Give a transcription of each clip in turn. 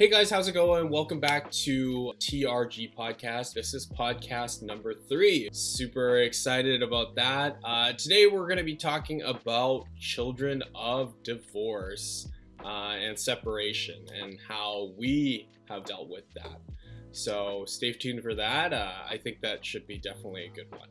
Hey guys, how's it going? Welcome back to TRG Podcast. This is podcast number three. Super excited about that. Uh, today we're going to be talking about children of divorce uh, and separation and how we have dealt with that. So stay tuned for that. Uh, I think that should be definitely a good one.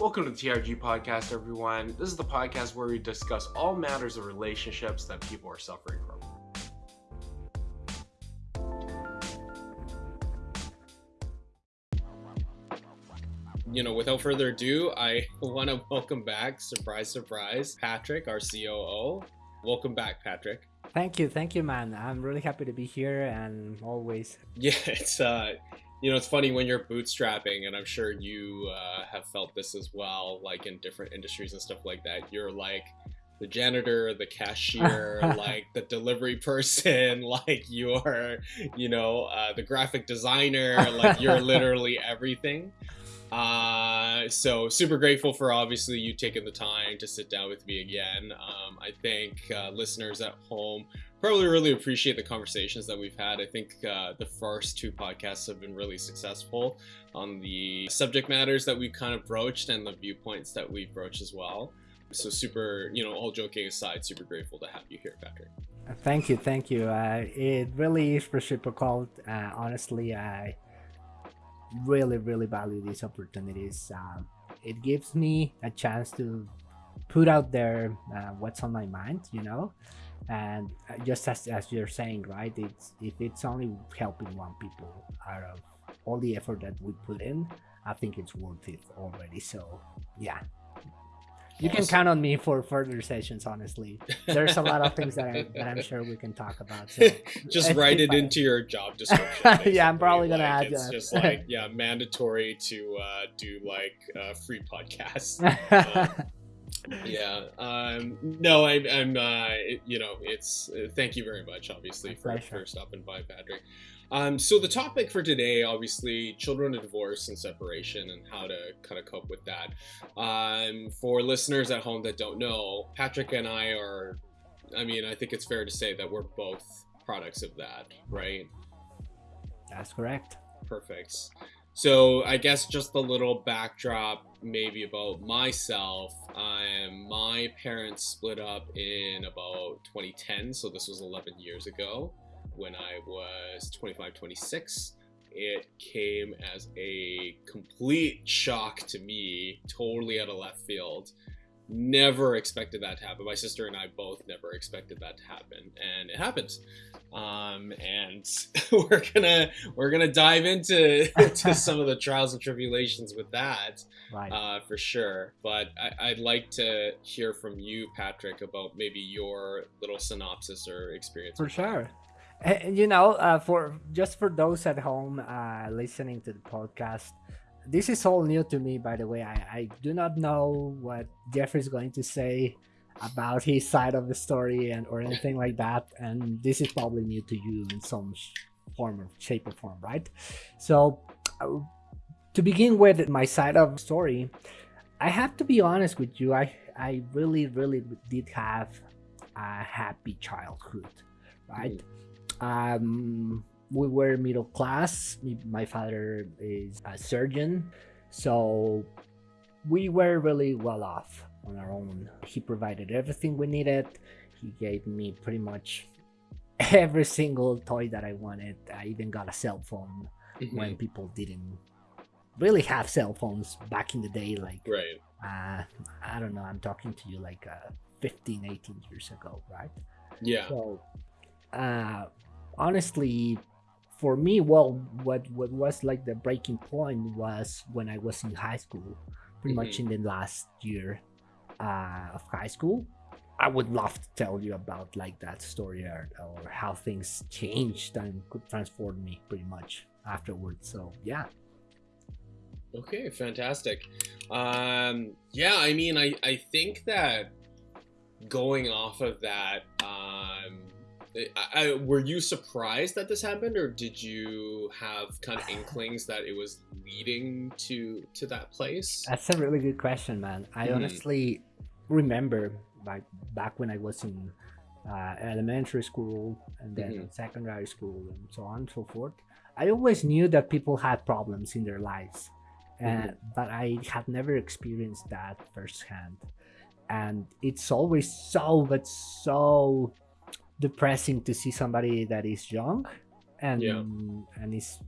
Welcome to the TRG Podcast, everyone. This is the podcast where we discuss all matters of relationships that people are suffering from. You know, without further ado, I want to welcome back, surprise, surprise, Patrick, our COO. Welcome back, Patrick. Thank you, thank you, man. I'm really happy to be here and always. Yeah, it's uh, you know, it's funny when you're bootstrapping, and I'm sure you uh, have felt this as well, like in different industries and stuff like that. You're like the janitor, the cashier, like the delivery person, like you're, you know, uh, the graphic designer, like you're literally everything. Uh, so super grateful for obviously you taking the time to sit down with me again. Um, I think uh, listeners at home probably really appreciate the conversations that we've had. I think uh, the first two podcasts have been really successful on the subject matters that we've kind of broached and the viewpoints that we've broached as well. So super, you know, all joking aside, super grateful to have you here, Patrick. Thank you, thank you. Uh, it really is reciprocal. Uh, honestly, I really, really value these opportunities. Um, it gives me a chance to put out there uh, what's on my mind, you know, and uh, just as, as you're saying right it's if it's only helping one people out of all the effort that we put in i think it's worth it already. So yeah. You awesome. can count on me for further sessions honestly. There's a lot of things that, I, that i'm sure we can talk about so just write it into your job description yeah i'm probably gonna like, add it's that. just like yeah mandatory to uh, do like uh, free podcasts. Um, yeah um no I, i'm uh you know it's uh, thank you very much obviously for, for stopping by patrick. Um so the topic for today obviously children of divorce and separation and how to kind of cope with that. Um for listeners at home that don't know patrick and i are i mean i think it's fair to say that we're both products of that right? That's correct. Perfect so I guess just a little backdrop maybe about myself. Um, my parents split up in about 2010, so this was 11 years ago when I was 25, 26. It came as a complete shock to me, totally out of left field. Never expected that to happen. My sister and I both never expected that to happen, and it happens. um, and we're gonna we're gonna dive into to some of the trials and tribulations with that right. uh, for sure. But I, would like to hear from you, Patrick, about maybe your little synopsis or experience. For sure. And you know, uh, for just for those at home uh, listening to the podcast, this is all new to me. By the way, I, I do not know what Jeffrey's going to say about his side of the story and or anything like that and this is probably new to you in some form or shape or form right so uh, to begin with my side of the story i have to be honest with you i i really really did have a happy childhood right mm. um we were middle class my father is a surgeon so we were really well off on our own. He provided everything we needed. He gave me pretty much every single toy that I wanted. I even got a cell phone mm-hmm. when people didn't really have cell phones back in the day. Like, right. Uh, I don't know. I'm talking to you like uh, 15, 18 years ago, right? Yeah. So, uh, honestly, for me, well, what what was like the breaking point was when I was in high school, pretty mm-hmm. much in the last year uh, of high school. I would love to tell you about like that story or, or how things changed and could transform me pretty much afterwards. So yeah. Okay fantastic. Um yeah i mean i i think that going off of that um I, I, were you surprised that this happened, or did you have kind of inklings that it was leading to to that place? That's a really good question, man. I mm-hmm. honestly remember like back when I was in uh, elementary school and then mm-hmm. secondary school and so on and so forth. I always knew that people had problems in their lives, and mm-hmm. but I had never experienced that firsthand. And it's always so, but so depressing to see somebody that is young and yeah. and is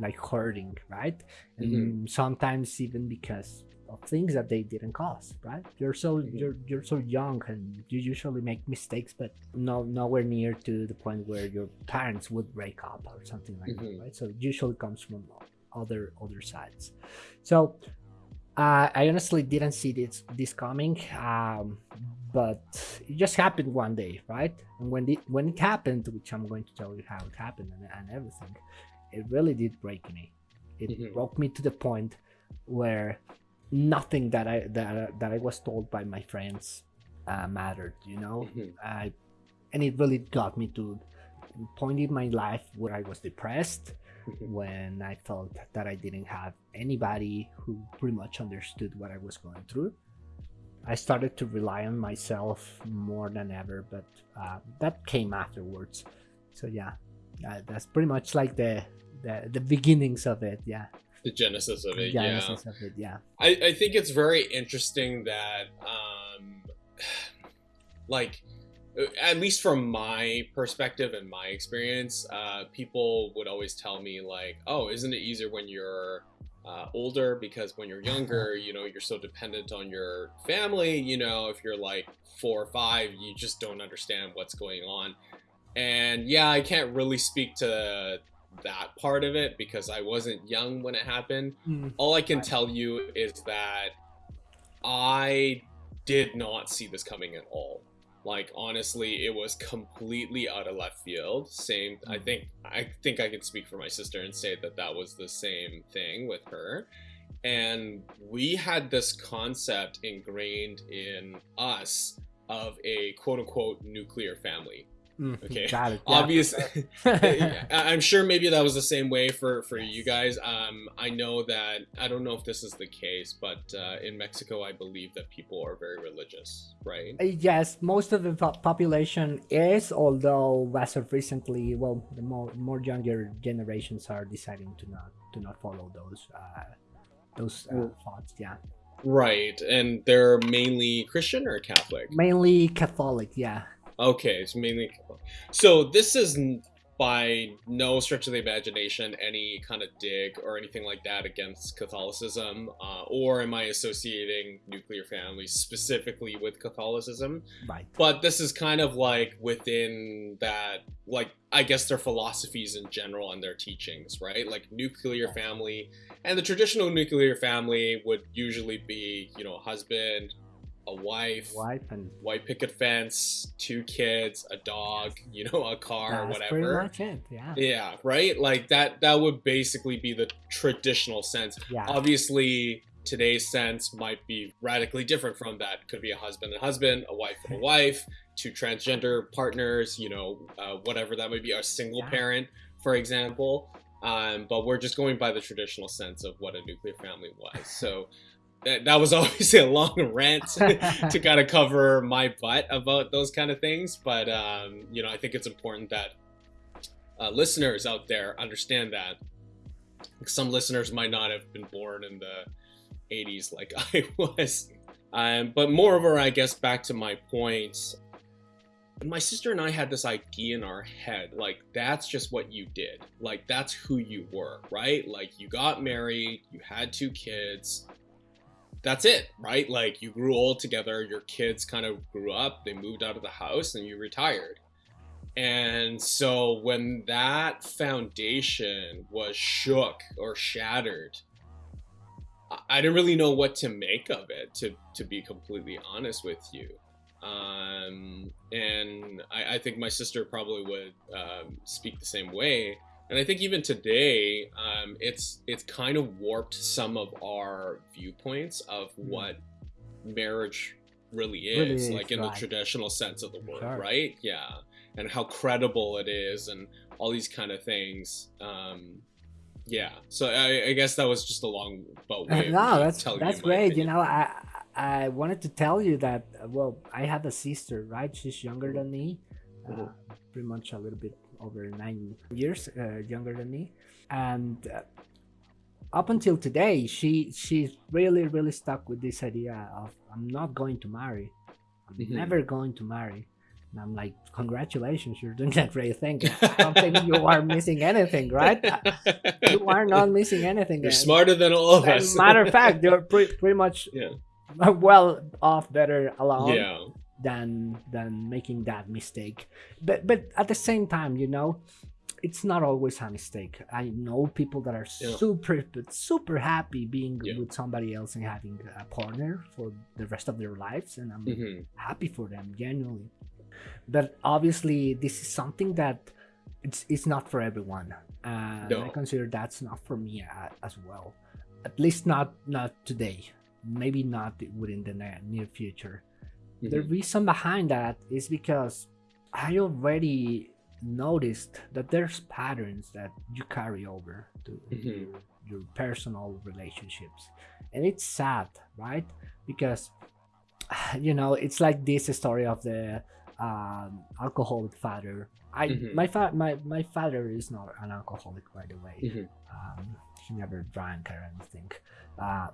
like hurting right and mm-hmm. sometimes even because of things that they didn't cause right you're so mm-hmm. you're you're so young and you usually make mistakes but no nowhere near to the point where your parents would break up or something like mm-hmm. that right so it usually comes from other other sides so uh, I honestly didn't see this this coming, um, but it just happened one day, right? And when it when it happened, which I'm going to tell you how it happened and, and everything, it really did break me. It mm-hmm. broke me to the point where nothing that I that that I was told by my friends uh, mattered. You know, mm-hmm. I, and it really got me to point in my life where I was depressed when I felt that I didn't have anybody who pretty much understood what I was going through. I started to rely on myself more than ever, but uh, that came afterwards. So yeah, uh, that's pretty much like the, the the beginnings of it. Yeah. The genesis of it. Genesis yeah. of it. Yeah. I, I think it's very interesting that um, like at least from my perspective and my experience, uh, people would always tell me like, "Oh, isn't it easier when you're uh, older? Because when you're younger, you know, you're so dependent on your family. You know, if you're like four or five, you just don't understand what's going on." And yeah, I can't really speak to that part of it because I wasn't young when it happened. Mm. All I can tell you is that I did not see this coming at all. Like honestly, it was completely out of left field. Same, I mm. think I think I can speak for my sister and say that that was the same thing with her. And we had this concept ingrained in us of a quote unquote nuclear family Mm, okay. Got it. Obviously, I'm sure maybe that was the same way for for you guys. Um, I know that I don't know if this is the case, but uh, in Mexico, I believe that people are very religious, right? Uh, yes, most of the population is, although as of recently, well, the more more younger generations are deciding to not to not follow those uh, those uh, thoughts. Yeah. Right, and they're mainly Christian or Catholic? Mainly Catholic, yeah. Okay, it's mainly so. This is by no stretch of the imagination any kind of dig or anything like that against Catholicism, uh, or am I associating nuclear families specifically with Catholicism? Right. But this is kind of like within that, like I guess their philosophies in general and their teachings, right? Like nuclear family, and the traditional nuclear family would usually be, you know, husband, a wife, wife and white picket fence, two kids, a dog, you know, a car, That's whatever. Pretty much it, yeah. Yeah, right. Like that. That would basically be the traditional sense. Yeah. Obviously, today's sense might be radically different from that. Could be a husband and husband, a wife and a wife, two transgender partners. You know, uh, whatever that might be, a single yeah. parent, for example. Um, but we're just going by the traditional sense of what a nuclear family was. So that, that was always a long rant to kind of cover my butt about those kind of things. But, um, you know, I think it's important that uh, listeners out there understand that some listeners might not have been born in the 80s like I was. Um, but moreover, I guess back to my points, my sister and I had this idea in our head like, that's just what you did. Like, that's who you were, right? Like, you got married, you had two kids, that's it, right? Like you grew old together, your kids kind of grew up, they moved out of the house, and you retired. And so when that foundation was shook or shattered, I didn't really know what to make of it, to, to be completely honest with you. Um, and I, I, think my sister probably would um, speak the same way and I think even today, um, it's it's kind of warped some of our viewpoints of hmm. what marriage really is, really like in right. the traditional sense of the word, sure. right? Yeah. and how credible it is and all these kind of things. Um, yeah, so I, I guess that was just a long but way. no, that's that's great. Opinion. You know, I I wanted to tell you that well, I have a sister, right? She's younger than me, uh, pretty much a little bit over nine years uh, younger than me, and. Uh, up until today, she she's really really stuck with this idea of I'm not going to marry, I'm mm-hmm. never going to marry, and I'm like, congratulations, you're doing that great thing. I don't think you are missing anything, right? you are not missing anything. You're smarter than all of us. matter of fact, you're pre- pretty much yeah. well off, better alone. Yeah. Than than making that mistake, but but at the same time, you know, it's not always a mistake. I know people that are yeah. super super happy being yeah. with somebody else and having a partner for the rest of their lives, and I'm mm-hmm. happy for them genuinely but obviously this is something that it's it's not for everyone uh, no. i consider that's not for me uh, as well at least not not today maybe not within the near future mm-hmm. the reason behind that is because i already noticed that there's patterns that you carry over to mm-hmm. your, your personal relationships and it's sad right because you know it's like this story of the um, alcoholic father. I mm-hmm. my fa- my my father is not an alcoholic, by the way. Mm-hmm. Um, he never drank or anything. Uh,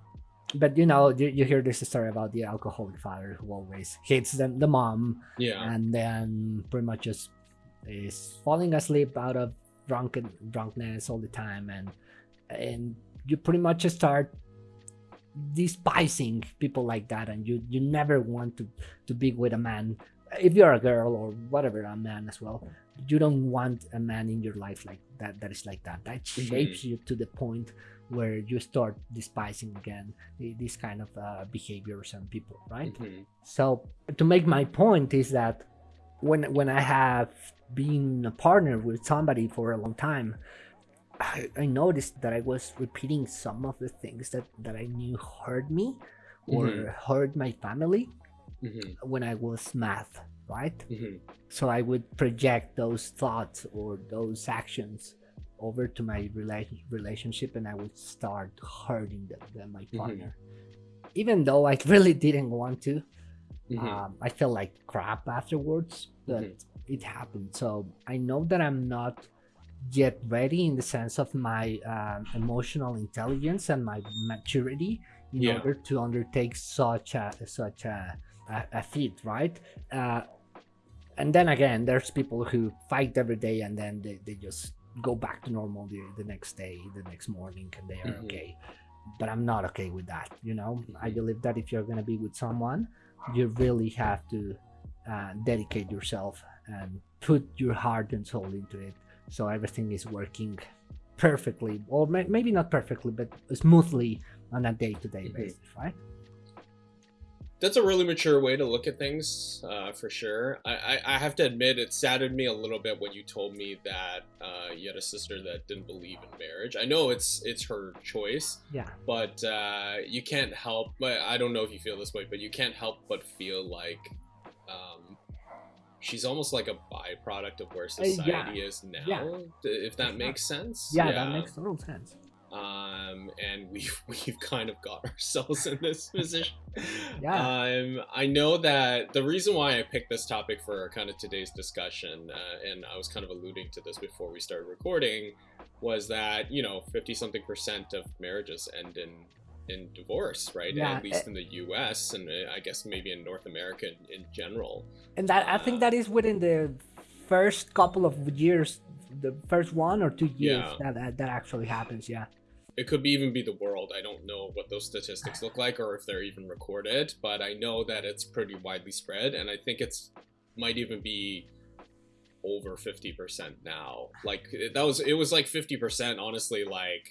but you know, you, you hear this story about the alcoholic father who always hates the, the mom, yeah, and then pretty much just is falling asleep out of drunken drunkenness all the time, and and you pretty much start despising people like that. And you you never want to to be with a man. If you're a girl or whatever a man as well you don't want a man in your life like that that is like that that shapes you to the point where you start despising again these kind of uh, behaviors and people right mm-hmm. so to make my point is that when when i have been a partner with somebody for a long time I, I noticed that i was repeating some of the things that that i knew hurt me or mm-hmm. hurt my family mm-hmm. when I was math, right? Mm-hmm. So I would project those thoughts or those actions over to my rela- relationship and I would start hurting them, them my mm-hmm. partner. Mm-hmm. Even though I really didn't want to, mm-hmm. um, I felt like crap afterwards, but mm-hmm. it happened. So I know that I'm not yet ready in the sense of my uh, emotional intelligence and my maturity in yeah. order to undertake such a such a a, a feat, right? Uh, and then again, there's people who fight every day and then they, they just go back to normal the, the next day, the next morning, and they are mm-hmm. okay. But I'm not okay with that, you know? I mm-hmm. believe that if you're gonna be with someone, you really have to uh, dedicate yourself and put your heart and soul into it so everything is working perfectly or may- maybe not perfectly but smoothly on a day-to-day mm-hmm. basis right that's a really mature way to look at things, uh, for sure. I, I, I, have to admit, it saddened me a little bit when you told me that uh, you had a sister that didn't believe in marriage. I know it's it's her choice, yeah, but uh, you can't help. But I don't know if you feel this way, but you can't help but feel like um, she's almost like a byproduct of where uh, society yeah. is now. Yeah. If that makes sense. Yeah, yeah, that makes total sense um, and we've we've kind of got ourselves in this position. yeah. Um, I know that the reason why I picked this topic for kind of today's discussion, uh, and I was kind of alluding to this before we started recording, was that you know fifty something percent of marriages end in in divorce, right? Yeah, At least it, in the U.S. and uh, I guess maybe in North America in, in general. And that I think uh, that is within the first couple of years the first one or two years yeah. that, that, that actually happens yeah it could be even be the world. I don't know what those statistics look like or if they're even recorded, but I know that it's pretty widely spread, and I think it's might even be over 50% now. Like that was it was like 50% honestly like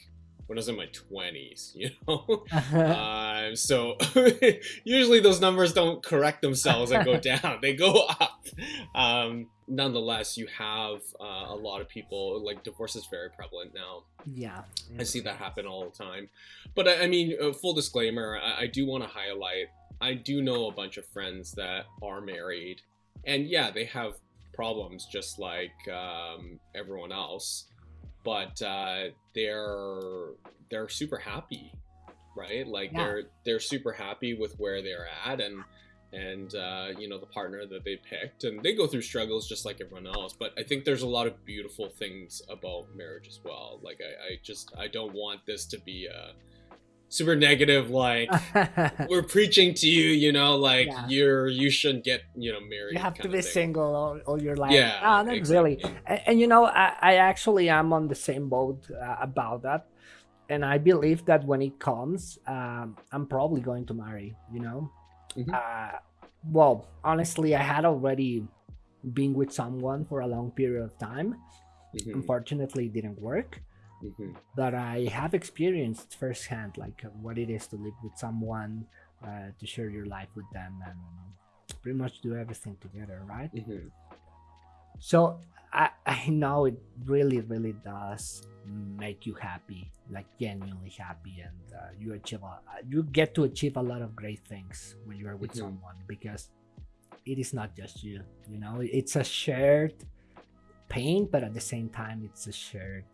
when I was in my 20s, you know? uh, so usually those numbers don't correct themselves and go down, they go up. Um, nonetheless, you have uh, a lot of people, like divorce is very prevalent now. Yeah. I see that happen all the time. But I, I mean, uh, full disclaimer, I, I do want to highlight I do know a bunch of friends that are married. And yeah, they have problems just like um, everyone else, but uh, they're they're super happy, right? Like Yeah. they're they're super happy with where they're at and and uh, you know the partner that they picked, and they go through struggles just like everyone else. But I think there's a lot of beautiful things about marriage as well. Like I, I just I don't want this to be a super negative like we're preaching to you, you know, like Yeah. you're you shouldn't get you know married. you have to be single all, all your life. Yeah, Ah, not really. And, and you know, I, I actually am on the same boat uh, about that. And I believe that when it comes, um, I'm probably going to marry, you know? Mhm. Uh, well, honestly, I had already been with someone for a long period of time. Mhm, Unfortunately, it didn't work. mhm. But I have experienced firsthand, like what it is to live with someone, uh, to share your life with them, and pretty much do everything together, right? Mhm. So I, I know it really, really does make you happy, like genuinely happy, and uh, you achieve, a, you get to achieve a lot of great things when you are with Mhm. someone because it is not just you. You know, it's a shared pain, but at the same time, it's a shared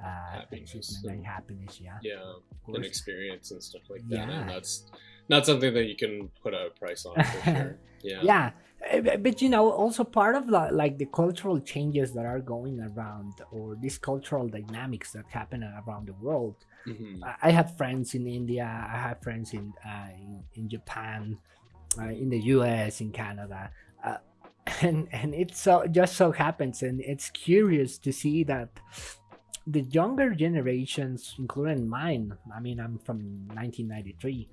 uh, Happiness and and- happiness. Yeah, Yeah, of an experience and stuff like that, Yeah. and that's not something that you can put a price on for sure. Yeah. yeah Uh, but- you know also part of the, like the cultural changes that are going around or these cultural dynamics that happen around the world Mhm. I- i have friends in india i have friends in uh, in, in japan uh, in the us in canada uh, and and it so just so happens and it's curious to see that the younger generations including mine i mean i'm from 1993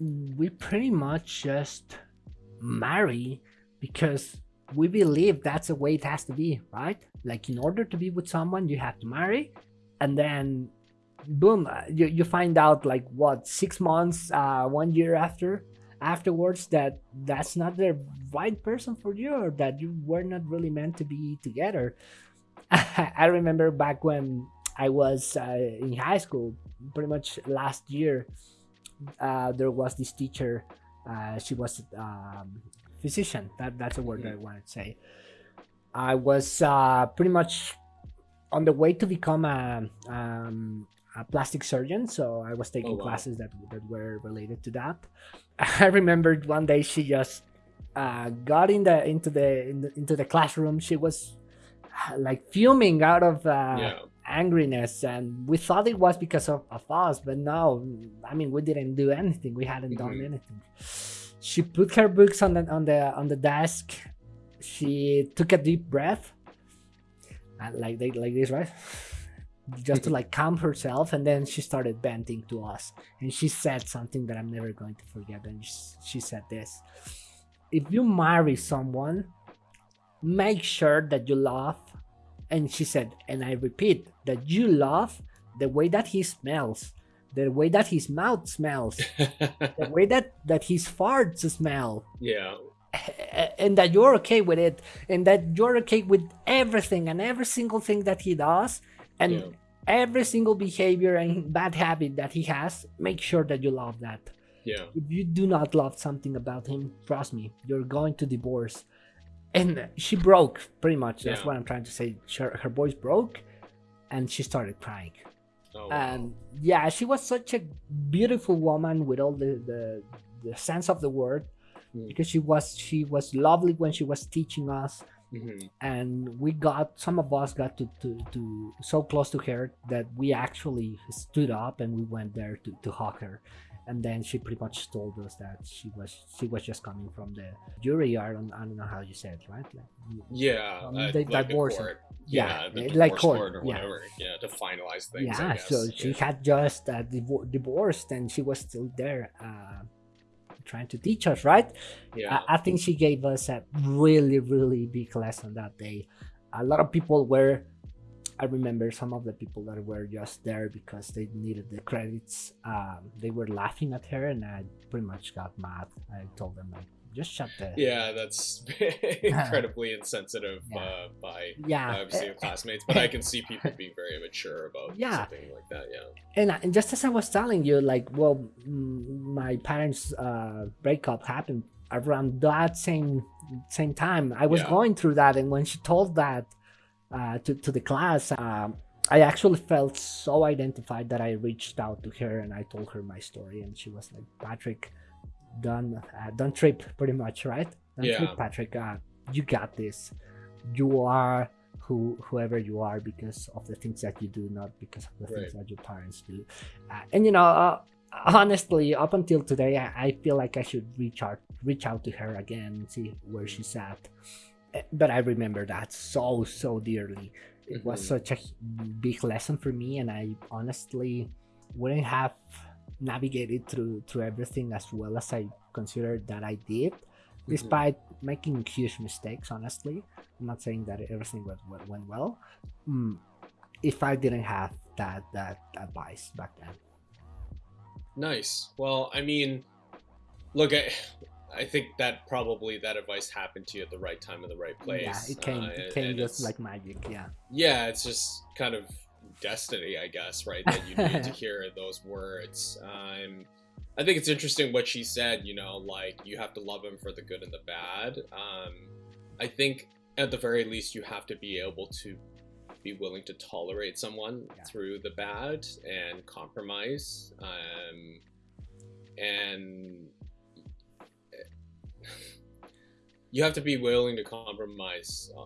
we pretty much just marry because we believe that's the way it has to be, right? Like in order to be with someone, you have to marry, and then boom, uh, you, you find out like what six months, uh, one year after afterwards that that's not the right person for you or that you were not really meant to be together. I remember back when I was uh, in high school, pretty much last year, uh, there was this teacher. Uh, she was um, physician. That that's a word that I wanted to say. I was uh, pretty much on the way to become a, um, a plastic surgeon, so I was taking Oh, wow. classes that that were related to that. I remembered one day she just uh, got in the into the, in the into the classroom. She was uh, like fuming out of uh, yeah. Angriness and we thought it was because of, of us but no i mean we didn't do anything. We hadn't done Mhm. anything. She put her books on the on the on the desk. She took a deep breath and like they like this right? Just to like calm herself and then she started venting to us. And she said something that i'm never going to forget and sh- she said this. If you marry someone make sure that you love and she said and i repeat that you love the way that he smells the way that his mouth smells the way that that his farts smell yeah. and that you're okay with it and that you're okay with everything and every single thing that he does and Yeah. every single behavior and bad habit that he has make sure that you love that Yeah. if you do not love something about him trust me you're going to divorce and she broke pretty much that's Yeah. what i'm trying to say her, her voice broke and she started crying Oh, wow. and yeah she was such a beautiful woman with all the the, the sense of the word Mm. because she was she was lovely when she was teaching us Mhm. and we got some of us got to, to, to so close to her that we actually stood up and we went there to, to hug her and then she pretty much told us that she was she was just coming from the jury yard I don't know how you said it right like, Yeah. Um, uh, they like a divorce court. yeah, the eh, divorce like court, court, or whatever. Yeah, to finalize things. I yeah so she yeah. had just uh, divor- divorced and she was still there uh, trying to teach us right yeah. I, I think she gave us a really really big lesson that day a lot of people were i remember some of the people that were just there because they needed the credits um, they were laughing at her and i pretty much got mad i told them like just shut the yeah, that's incredibly insensitive Yeah. uh, by yeah obviously your classmates, but I can see people being very immature about Yeah. something like that. Yeah. and, and just as I was telling you, like, well, my parents' uh, breakup happened around that same same time i was Yeah. going through that and when she told that uh, to, to the class um, i actually felt so identified that i reached out to her and i told her my story and she was like patrick don't uh, don't trip pretty much right? Don't Yeah. trip patrick uh, you got this. You are who whoever you are because of the things that you do not because of the things that your parents do. Uh, and you know uh, honestly up until today I, I feel like i should reach out reach out to her again and see where she's at but i remember that so so dearly. It was Mhm. such a big lesson for me and i honestly wouldn't have navigated through through everything as well as i considered that i did despite making huge mistakes honestly. I'm not saying that everything went, went, went well. Mm, if i didn't have that that advice back then. Nice. Well, I mean, look, I, I think that probably that advice happened to you at the right time in the right place. yeah it came uh, it came just like magic yeah yeah, it's just kind of destiny, I guess, right? That you need to hear those words. Um, I think it's interesting what she said. You know, like you have to love him for the good and the bad. Um, I think at the very least you have to be able to be willing to tolerate someone Yeah. through the bad and compromise. Um, and you have to be willing to compromise uh,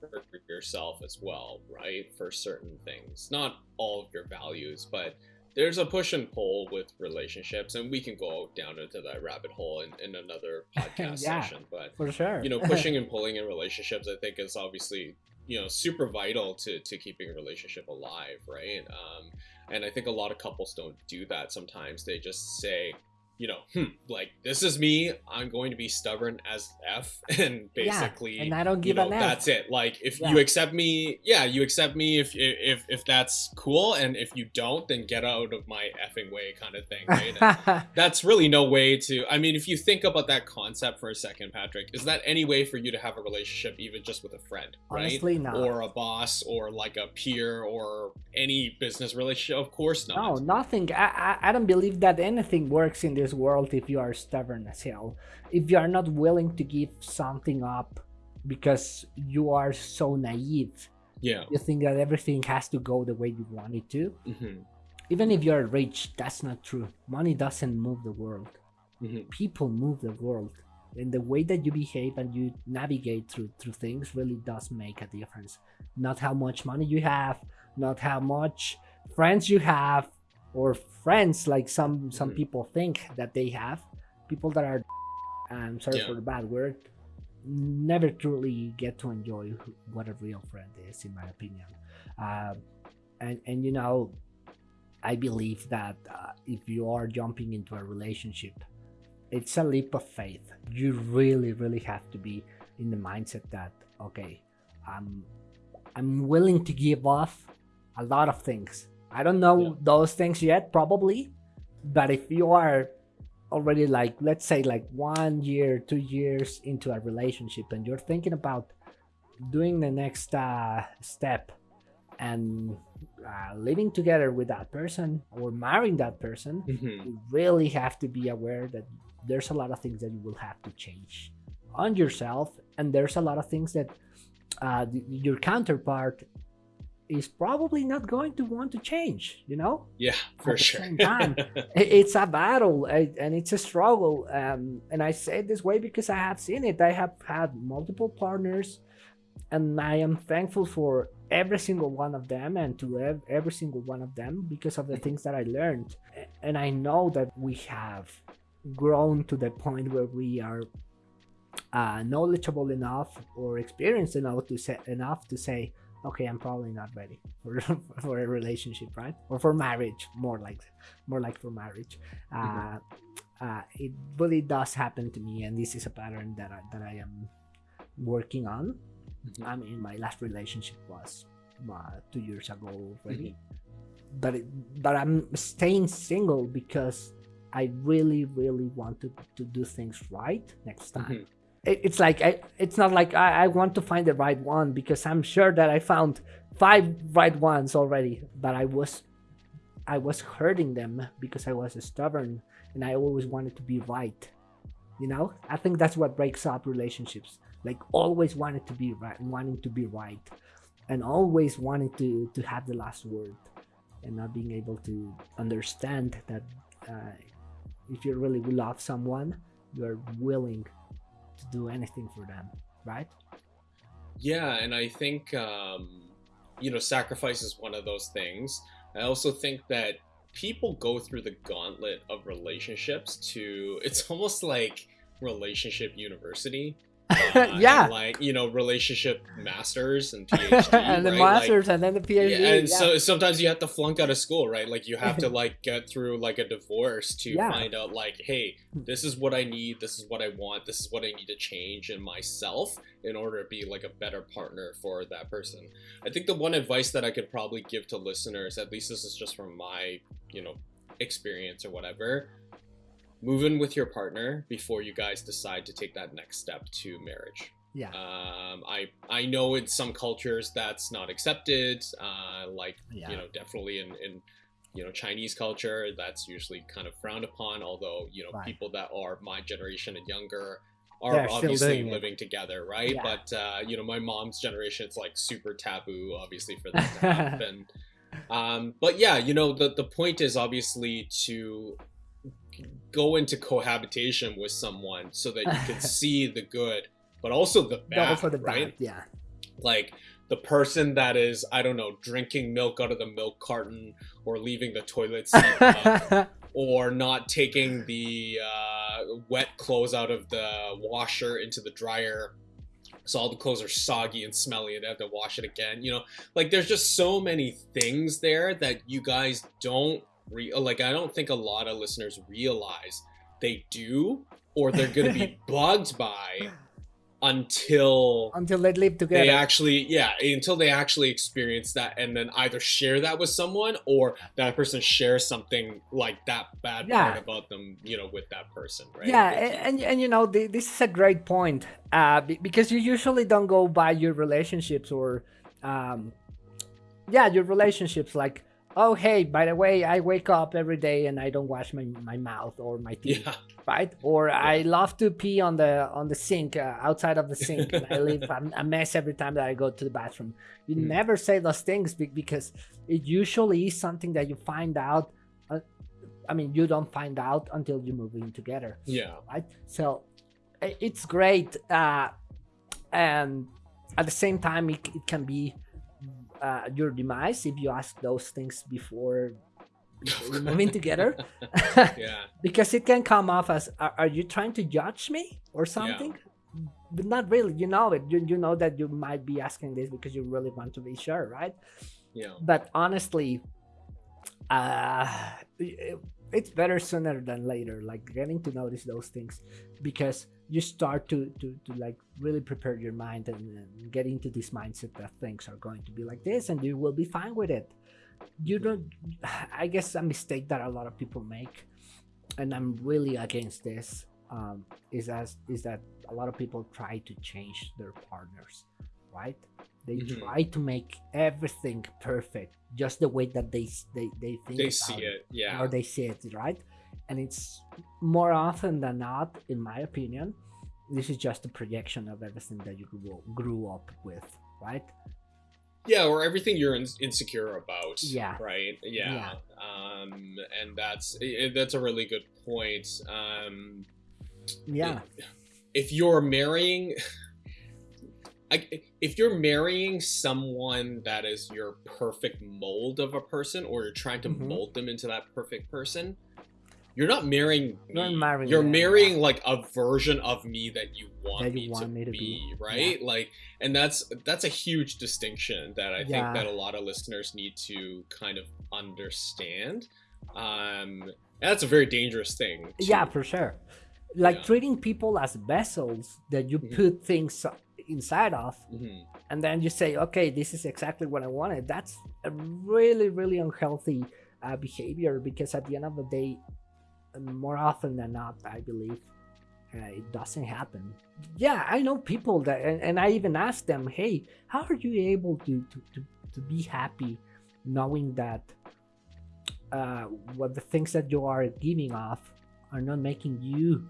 for yourself as well, right? For certain things, not all of your values, but there's a push and pull with relationships, and we can go down into that rabbit hole in, in another podcast Yeah. session. But for sure you know, pushing and pulling in relationships, I think, is obviously you know super vital to to keeping a relationship alive, right? Um, and I think a lot of couples don't do that. Sometimes they just say, you know, hmm, like this is me. I'm going to be stubborn as f, and basically, yeah, and i don't you give know, an F. that's it. Like if Yeah. you accept me, yeah, you accept me if if if that's cool, and if you don't, then get out of my effing way, kind of thing, right? That's really no way to. I mean, if you think about that concept for a second, Patrick, is that any way for you to have a relationship, even just with a friend, right? honestly not Or a boss, or like a peer, or any business relationship? Of course not. No, nothing. I, I I don't believe that anything works in this world if you are stubborn as hell. If you are not willing to give something up because you are so naive, Yeah. you think that everything has to go the way you want it to. hmm Even if you're rich, that's not true. Money doesn't move the world. hmm People move the world. And the way that you behave and you navigate through through things really does make a difference. Not how much money you have, not how much friends you have, or friends like some some Mhm. people think that they have. People that are I'm sorry Yeah. for the bad word, never truly get to enjoy what a real friend is, in my opinion. Uh, and and you know, I believe that uh, if you are jumping into a relationship, it's a leap of faith. You really, really have to be in the mindset that okay, I'm I'm willing to give off a lot of things. I don't know Yeah. those things yet, probably, but if you are already like let's say like one year, two years into a relationship, and you're thinking about doing the next uh, step and uh, living together with that person or marrying that person, hmm you really have to be aware that there's a lot of things that you will have to change on yourself and there's a lot of things that uh, your counterpart is probably not going to want to change you know Yeah, for the sure. time. It's a battle and it's a struggle um, and i say it this way because i have seen it i have had multiple partners and i am thankful for every single one of them and to ev- every single one of them because of the things that i learned and i know that we have grown to the point where we are uh, knowledgeable enough or experienced enough to say enough to say okay i'm probably not ready for, for a relationship right? Or for marriage more like more like for marriage. Uh, uh, it really does happen to me and this is a pattern that I, that I am working on. Mhm. i mean my last relationship was uh, two years ago already. But it, but i'm staying single because i really really want to, to do things right next time. Mhm. it, it's like I, it's not like I, I want to find the right one because I'm sure that I found five right ones already, but I was I was hurting them because I was stubborn and I always wanted to be right you know? I think that's what breaks up relationships like always wanting to be right wanting to be right and always wanting to to have the last word and not being able to understand that uh, if you really love someone you are willing to do anything for them right? Yeah and i think um you know sacrifice is one of those things. I also think that people go through the gauntlet of relationships to it's almost like relationship university uh, yeah and, like you know relationship masters and phd and the right? masters like, and then the phd yeah, and yeah. so sometimes you have to flunk out of school right like you have to like get through like a divorce to Yeah. find out like hey this is what i need this is what i want this is what i need to change in myself in order to be like a better partner for that person i think the one advice that i could probably give to listeners at least this is just from my you know experience or whatever move in with your partner before you guys decide to take that next step to marriage yeah um, I I know in some cultures that's not accepted. Uh, like yeah you know, definitely in in you know Chinese culture, that's usually kind of frowned upon. Although you know Right. people that are my generation and younger are They're obviously doing it. living together, right? Yeah. But uh, you know, my mom's generation, it's like super taboo, obviously, for that to happen. um, but yeah, you know, the the point is obviously to go into cohabitation with someone so that you can see the good but also the Double bad, for the right? bad yeah Like the person that is, I don't know, drinking milk out of the milk carton or leaving the toilet seat up or not taking the uh, wet clothes out of the washer into the dryer. So all the clothes are soggy and smelly and they have to wash it again. You know, like there's just so many things there that you guys don't re- like. I don't think a lot of listeners realize they do or they're going to be bugged by until until they live together they actually yeah until they actually experience that and then either share that with someone or that person shares something like that bad Yeah. part about them you know with that person right yeah and, you. and and you know th- this is a great point uh because you usually don't go by your relationships or um yeah your relationships like oh hey by the way i wake up every day and i don't wash my, my mouth or my teeth yeah right? Or i love to pee on the on the sink uh, outside of the sink and i leave a, a mess every time that i go to the bathroom. You Mm. never say those things because it usually is something that you find out uh, i mean you don't find out until you move in together yeah. right? So it's great uh and at the same time it, it can be uh, your demise if you ask those things before, before in together. Yeah. Because it can come off as are, are you trying to judge me or something? But not really. You know it. You, you know that you might be asking this because you really want to be sure right? Yeah. But honestly uh it- it's better sooner than later like getting to notice those things. Because you start to to, to like really prepare your mind and, and get into this mindset that things are going to be like this and you will be fine with it. You don't i guess a mistake that a lot of people make and i'm really against this um, is as is that a lot of people try to change their partners right? They Mhm. try to make everything perfect just the way that they they, they think they about see it yeah. or they see it right and it's more often than not in my opinion this is just a projection of everything that you grew, grew up with right yeah or everything you're in- insecure about Yeah. right yeah, Yeah. um and that's that's a really good point um yeah if you're marrying I, if you're marrying someone that is your perfect mold of a person or you're trying to Mhm. mold them into that perfect person you're not marrying me. You're marrying you're marrying yeah. like a version of me that you want, That you me, want to me to be, be, right like and that's that's a huge distinction that i Yeah. think that a lot of listeners need to kind of understand um that's a very dangerous thing yeah for sure like Yeah. treating people as vessels that you Mhm. put things inside of Mhm. and then you say okay this is exactly what i wanted that's a really really unhealthy uh, behavior because at the end of the day more often than not i believe uh, it doesn't happen yeah i know people that and, and i even ask them hey how are you able to to, to, to be happy knowing that uh, what the things that you are giving off are not making you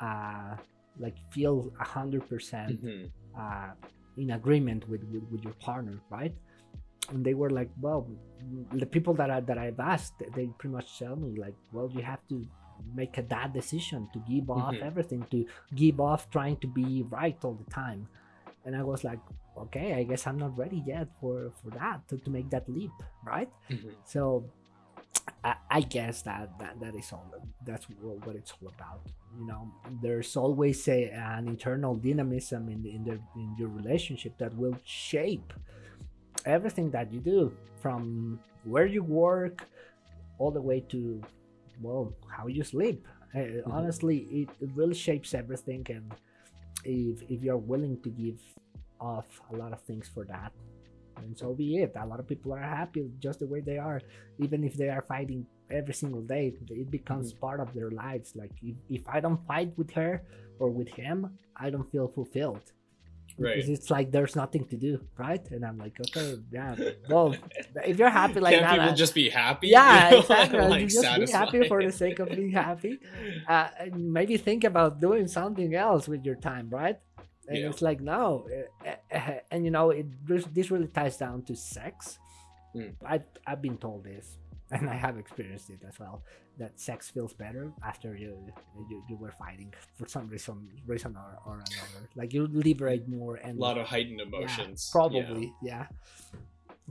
uh, like feel a hundred percent Mhm. uh, in agreement with, with with your partner, right? And they were like, well, the people that I that I've asked, they pretty much tell me like, well, you have to make a dad decision to give off Mhm. everything, to give off trying to be right all the time. And I was like, okay, I guess I'm not ready yet for for that to, to make that leap, right? Mhm. So I, I guess that, that that is all that's what, what it's all about you know there's always a, an internal dynamism in in the in your relationship that will shape everything that you do from where you work all the way to well how you sleep. Uh, honestly it, it really shapes everything and if if you're willing to give off a lot of things for that and so be it. A lot of people are happy just the way they are. Even if they are fighting every single day it becomes mm-hmm. part of their lives. Like if, if i don't fight with her or with him i don't feel fulfilled Right. because it's like there's nothing to do right and i'm like okay yeah well if you're happy like Can't that people I- just be happy? yeah exactly like, just be happy for the sake of being happy uh, and maybe think about doing something else with your time right and Yeah. it's like no uh, uh, and you know it this this really ties down to sex Mm. I, i've been told this and i have experienced it as well that sex feels better after you you, you were fighting for some reason reason or, or another like you liberate more and A lot of heightened emotions. Yeah. probably, yeah.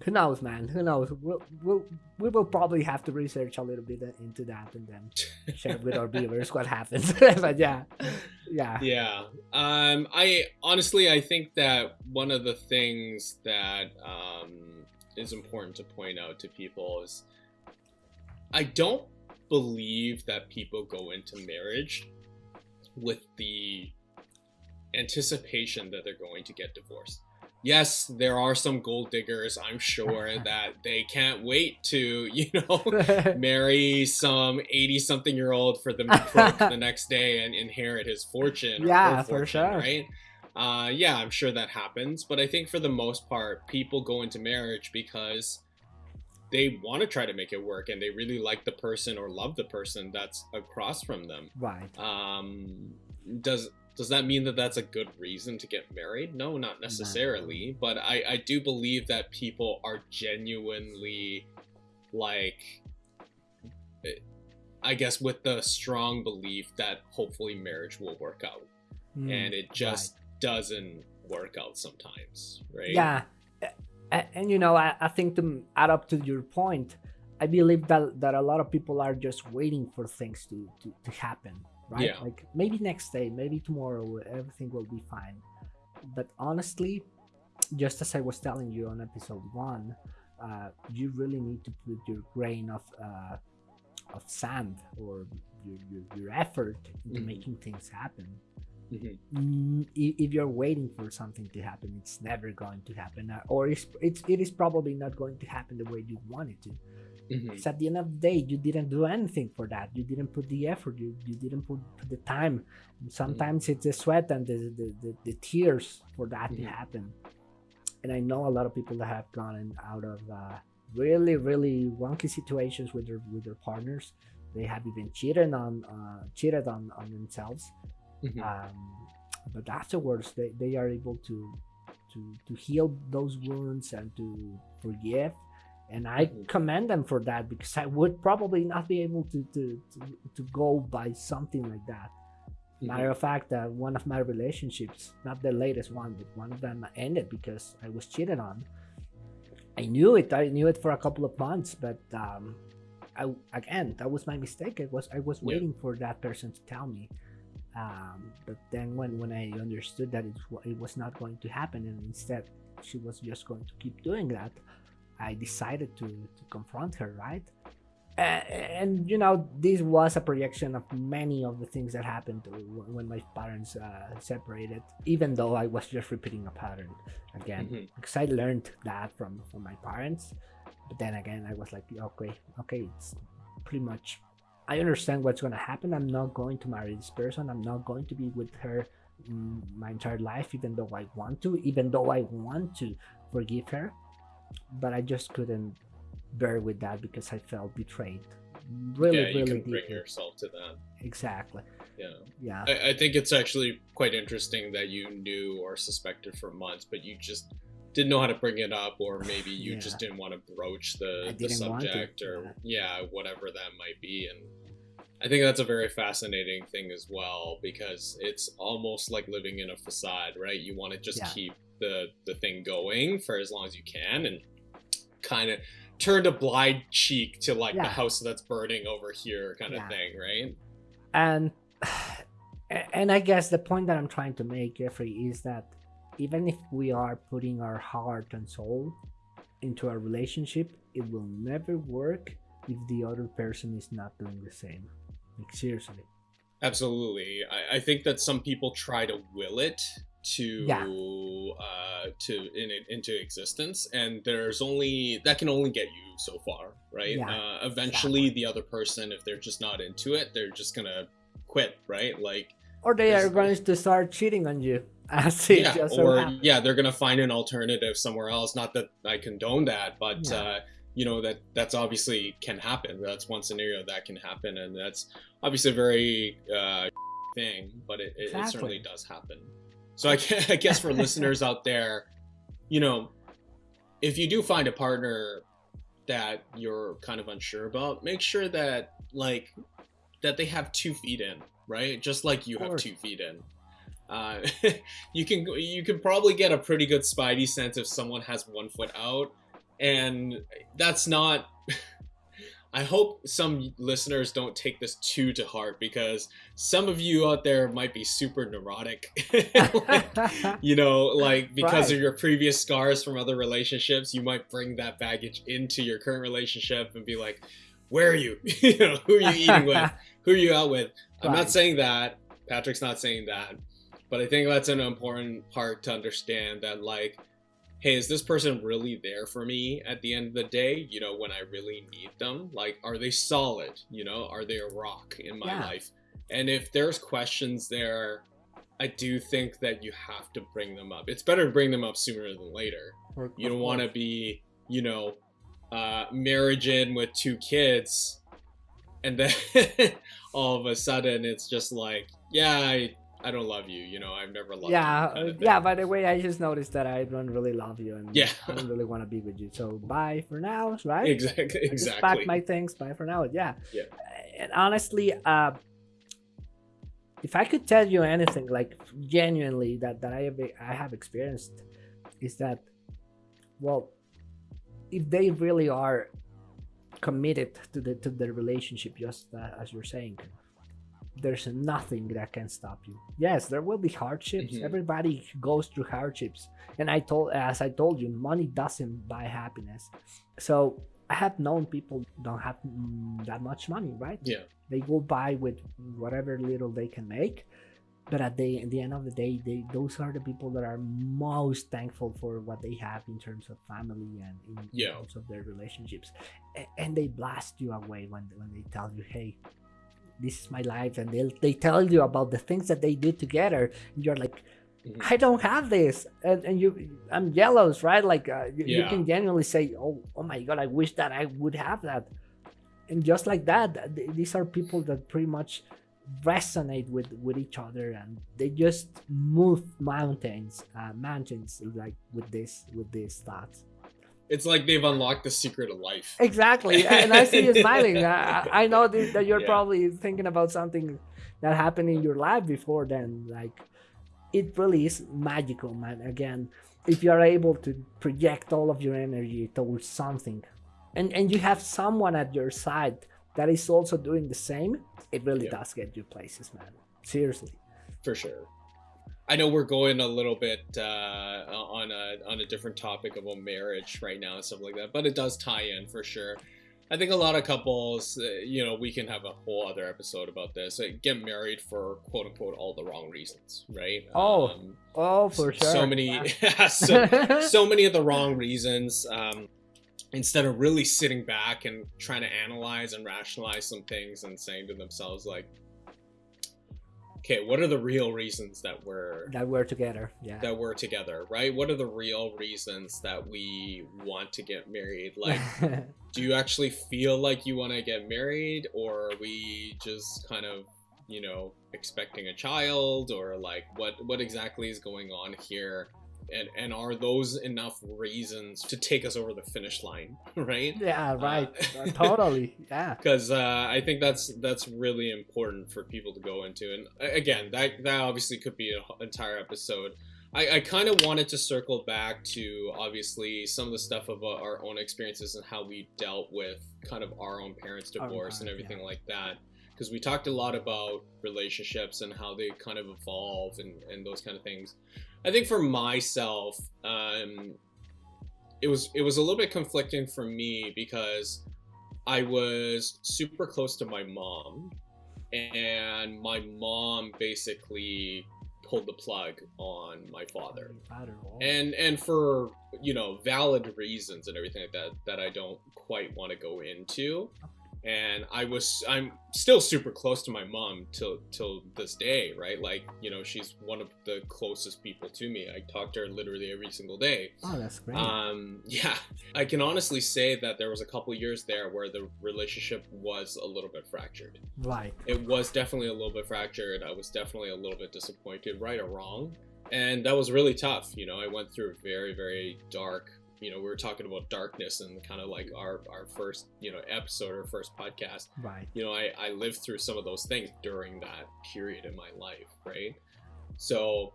Who knows, man? Who knows? We'll, we'll, we will probably have to research a little bit into that and then share with our viewers what happens. but yeah, yeah, Yeah. Um, I honestly, I think that one of the things that um, is important to point out to people is I don't believe that people go into marriage with the anticipation that they're going to get divorced. Yes, there are some gold diggers, I'm sure, that they can't wait to, you know, marry some 80 something year old for them to the next day and inherit his fortune Yeah, her for sure. right uh yeah i'm sure that happens but i think for the most part people go into marriage because they want to try to make it work and they really like the person or love the person that's across from them. Right. um does does that mean that that's a good reason to get married? No not necessarily but i i do believe that people are genuinely like i guess with the strong belief that hopefully marriage will work out. Mm, and it just doesn't work out sometimes right? Yeah. A- a- And, you know, I, I think to add up to your point, I believe that, that a lot of people are just waiting for things to, to, to happen, right? Yeah. Like maybe next day, maybe tomorrow, everything will be fine. But honestly, just as I was telling you on episode one, uh, you really need to put your grain of uh, of sand or your, your, your effort into Mhm. making things happen. Mhm. Mm, if you're waiting for something to happen, it's never going to happen, uh, or it's, it's it is probably not going to happen the way you want it to. Mhm. Because at the end of the day, you didn't do anything for that. You didn't put the effort. You, you didn't put, put the time. And sometimes it's the sweat and the, the, the, the tears for that to Mhm. happen. And I know a lot of people that have gone out of uh, really, really wonky situations with their with their partners. They have even cheated on uh, cheated on, on themselves. Mhm. Um, but afterwards, they, they are able to to to heal those wounds and to forgive and i Mhm. commend them for that because i would probably not be able to to to, to go by something like that matter of fact uh, one of my relationships not the latest one but one of them ended because i was cheated on i knew it i knew it for a couple of months but um I, again that was my mistake i was i was Yeah. waiting for that person to tell me um, but then when when i understood that it, it was not going to happen and instead she was just going to keep doing that i decided to to confront her right A- and you know this was a projection of many of the things that happened when my parents uh, separated even though i was just repeating a pattern again Mhm. because i learned that from from my parents but then again i was like okay okay it's pretty much i understand what's going to happen i'm not going to marry this person i'm not going to be with her mm, my entire life even though i want to even though i want to forgive her but i just couldn't bear with that because i felt betrayed really yeah, you really can bring yourself to that. exactly yeah. Yeah. I, I think it's actually quite interesting that you knew or suspected for months, but you just didn't know how to bring it up, or maybe you Yeah. just didn't want to broach the, the didn't want to, subject, or yeah, whatever that might be. And I think that's a very fascinating thing as well because it's almost like living in a facade, right? You want to just Yeah. keep the the thing going for as long as you can, and kind of turn a blind cheek to like the house that's burning over here, kind of Yeah. thing, right? and and i guess the point that i'm trying to make jeffrey is that even if we are putting our heart and soul into a relationship it will never work if the other person is not doing the same like seriously. Absolutely. I, I think that some people try to will it to Yeah. uh to in it into existence and there's only that can only get you so far right? Yeah, uh, eventually the other person if they're just not into it they're just gonna quit right? Like or they are going to start cheating on you as it yeah just or yeah they're gonna find an alternative somewhere else. Not that i condone that but Yeah. uh you know that that's obviously can happen. That's one scenario that can happen and that's obviously a very uh thing but it, it, it certainly does happen. So I, I guess for listeners out there you know if you do find a partner that you're kind of unsure about make sure that like that they have two feet in right? Just like you have two feet in. Uh, you can you can probably get a pretty good spidey sense if someone has one foot out and that's not i hope some listeners don't take this too to heart because some of you out there might be super neurotic. Like, you know like because Right. of your previous scars from other relationships you might bring that baggage into your current relationship and be like where are you? You know who are you eating with? Who are you out with? I'm Right. not saying that. Patrick's not saying that. But i think that's an important part to understand that like hey is this person really there for me at the end of the day you know when i really need them? Like are they solid? You know are they a rock in my Yeah. life? And if there's questions there i do think that you have to bring them up. It's better to bring them up sooner than later. Or- you don't want to be you know uh marriage in with two kids and then all of a sudden it's just like yeah i i don't love you you know i've never loved yeah you of yeah by the way i just noticed that i don't really love you and Yeah. i don't really want to be with you. So bye for now right? Exactly I exactly pack my things bye for now yeah. Yeah. and honestly uh if i could tell you anything like genuinely that that i have i have experienced is that well if they really are committed to the to the relationship just uh, as you're saying there's nothing that can stop you. Yes there will be hardships. Mhm. everybody goes through hardships. And i told as i told you money doesn't buy happiness. So i have known people don't have mm, that much money right? Yeah. They go by with whatever little they can make. But at the, at the end of the day they those are the people that are most thankful for what they have in terms of family and in, Yeah. terms of their relationships. A- and they blast you away when, when they tell you hey this is my life and they they tell you about the things that they do together and you're like Mhm. i don't have this. And, and you i'm jealous right? Like uh, you, you can genuinely say oh oh my god i wish that i would have that. And just like that th- these are people that pretty much resonate with with each other and they just move mountains uh, mountains like with this with these thoughts it's like they've unlocked the secret of life. Exactly. And i see you smiling. I, I know that that you're Yeah. probably thinking about something that happened in your life before then. Like it really is magical man. Again if you are able to project all of your energy towards something and and you have someone at your side that is also doing the same it really Yeah. does get you places man. Seriously. For sure. I know we're going a little bit uh, on a on a different topic of a marriage right now and stuff like that, but it does tie in for sure. I think a lot of couples, uh, you know, we can have a whole other episode about this. Like, get married for quote unquote all the wrong reasons, right? Oh, um, oh for sure so many, yeah. so, so many of the wrong reasons. Um, instead of really sitting back and trying to analyze and rationalize some things and saying to themselves like okay what are the real reasons that we're that we're together yeah. that we're together right? What are the real reasons that we want to get married? Like do you actually feel like you want to get married or are we just kind of you know, expecting a child or like what what exactly is going on here? And, and are those enough reasons to take us over the finish line right yeah right uh, totally yeah because uh, i think that's that's really important for people to go into and again that that obviously could be an entire episode I, I kind of wanted to circle back to obviously some of the stuff about our own experiences and how we dealt with kind of our own parents' divorce oh, and everything yeah. like that. Because we talked a lot about relationships and how they kind of evolve and, and those kind of things. I think for myself, um, it was it was a little bit conflicting for me because I was super close to my mom, and my mom basically pulled the plug on my father. And and for you know valid reasons and everything like that that i don't quite want to go into and I was I'm still super close to my mom till till this day, right? Like you know, she's one of the closest people to me. I talk to her literally every single day. Oh, that's great. Um, yeah, I can honestly say that there was a couple years there where the relationship was a little bit fractured. Right. It was definitely a little bit fractured. I was definitely a little bit disappointed, right or wrong, and that was really tough. You know, I went through a very very dark you know we were talking about darkness and kind of like our our first you know episode or first podcast. Right. You know i i lived through some of those things during that period in my life right? So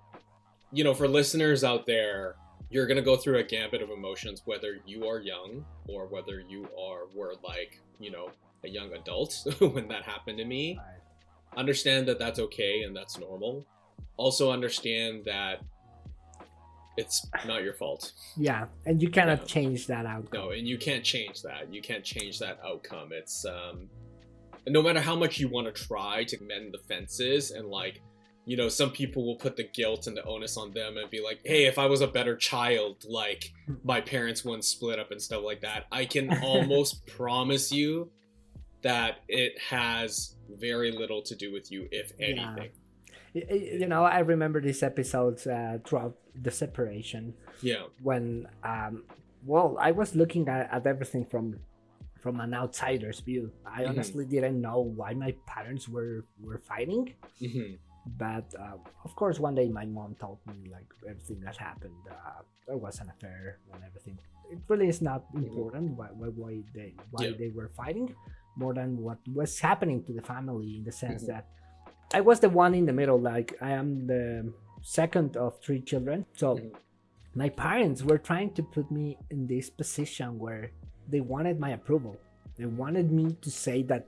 you know for listeners out there you're going to go through a gambit of emotions whether you are young or whether you are were like you know a young adult when that happened to me. Right. understand that that's okay and that's normal. Also understand that it's not your fault. Yeah, and you cannot change that outcome. No, and you can't change that. You can't change that outcome. It's um, no matter how much you want to try to mend the fences and like, you know, some people will put the guilt and the onus on them and be like, hey, if I was a better child, like my parents wouldn't split up and stuff like that. I can almost promise you that it has very little to do with you, if anything. Yeah you know i remember these episodes uh, throughout the separation yeah when um well i was looking at, at everything from from an outsider's view i mm-hmm. honestly didn't know why my parents were were fighting mm-hmm. but uh, of course one day my mom told me like everything that happened uh, there was an affair and everything it really is not mm-hmm. important why, why, why they why yeah. they were fighting more than what was happening to the family in the sense mm-hmm. that I was the one in the middle. Like I am the second of three children. So mm-hmm. my parents were trying to put me in this position where they wanted my approval. They wanted me to say that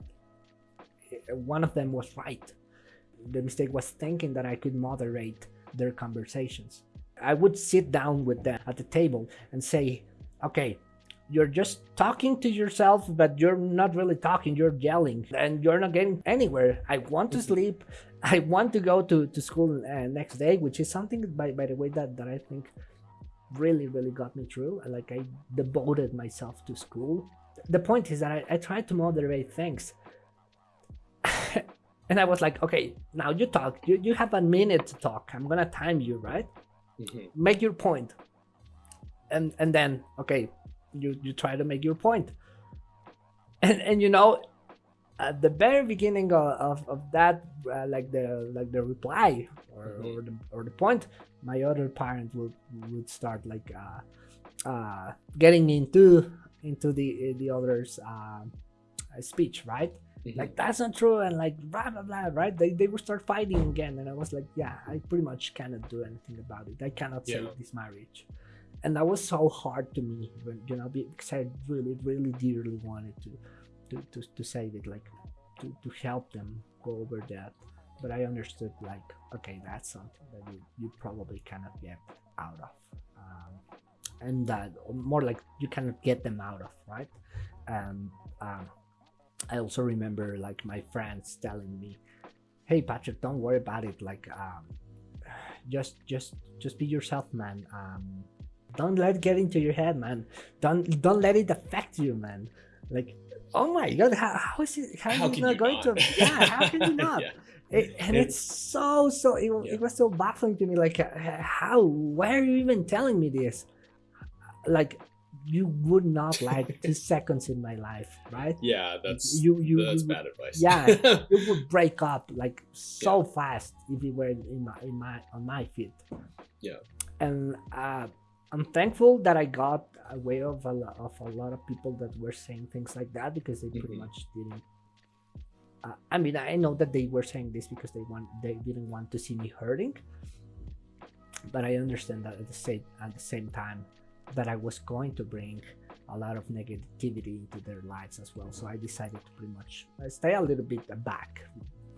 eh, one of them was right. The mistake was thinking that I could moderate their conversations. I would sit down with them at the table and say, okay, you're just talking to yourself but you're not really talking you're yelling and you're not getting anywhere. I want to mm-hmm. sleep. I want to go to, to school uh, next day which is something by, by the way that, that i think really really got me through. Like i devoted myself to school. The point is that i, I tried to moderate things. And i was like okay now you talk. You, you have a minute to talk. I'm gonna time you right? Mm-hmm. make your point. And and then okay you you try to make your point and and you know at the very beginning of, of, of that uh, like the like the reply or, mm-hmm. or, the, or the point my other parent would would start like uh, uh, getting into into the the other's uh, speech right mm-hmm. like that's not true and like blah blah blah right they, they would start fighting again and i was like yeah i pretty much cannot do anything about it i cannot yeah. save this marriage and that was so hard to me you know because i really really dearly wanted to to to, to save it like to, to help them go over that. But i understood like okay that's something that you, you probably cannot get out of um, and that more like you cannot get them out of right? And um, i also remember like my friends telling me hey patrick don't worry about it. Like um, just just just be yourself man. Um, don't let it get into your head, man. Don't don't let it affect you, man. Like, oh my god, how, how is it? How, how is it not going not? to? Yeah, how can you not? yeah. It, and it's so so it, yeah. it was so baffling to me like how why are you even telling me this like you would not like two seconds in my life, right? Yeah, that's you you that's you- bad advice. yeah, it would break up like so fast if it were in my in my on my feet. Yeah. And uh, I'm thankful that I got away of a lot of a lot of people that were saying things like that because they pretty Mhm. much didn't. Uh, I mean, I know that they were saying this because they want they didn't want to see me hurting, but I understand that at the same at the same time that I was going to bring a lot of negativity into their lives as well. So I decided to pretty much uh, stay a little bit back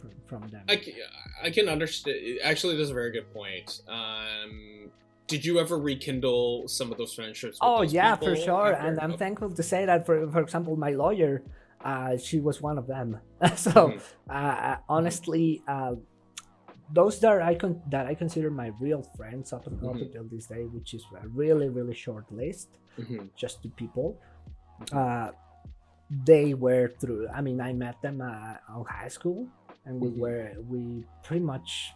from, from them. I can, I can understand. Actually, that's a very good point. Um, did you ever rekindle some of those friendships? Oh those yeah, for sure. after? And I'm Okay. thankful to say that for for example, my lawyer, uh, she was one of them. so Mhm. uh, honestly, uh, those that I con- that I consider my real friends up, up Mhm. until this day, which is a really really short list. Mhm. just two people. Uh, they were through. I mean, I met them uh, on high school, and we Mhm. were we pretty much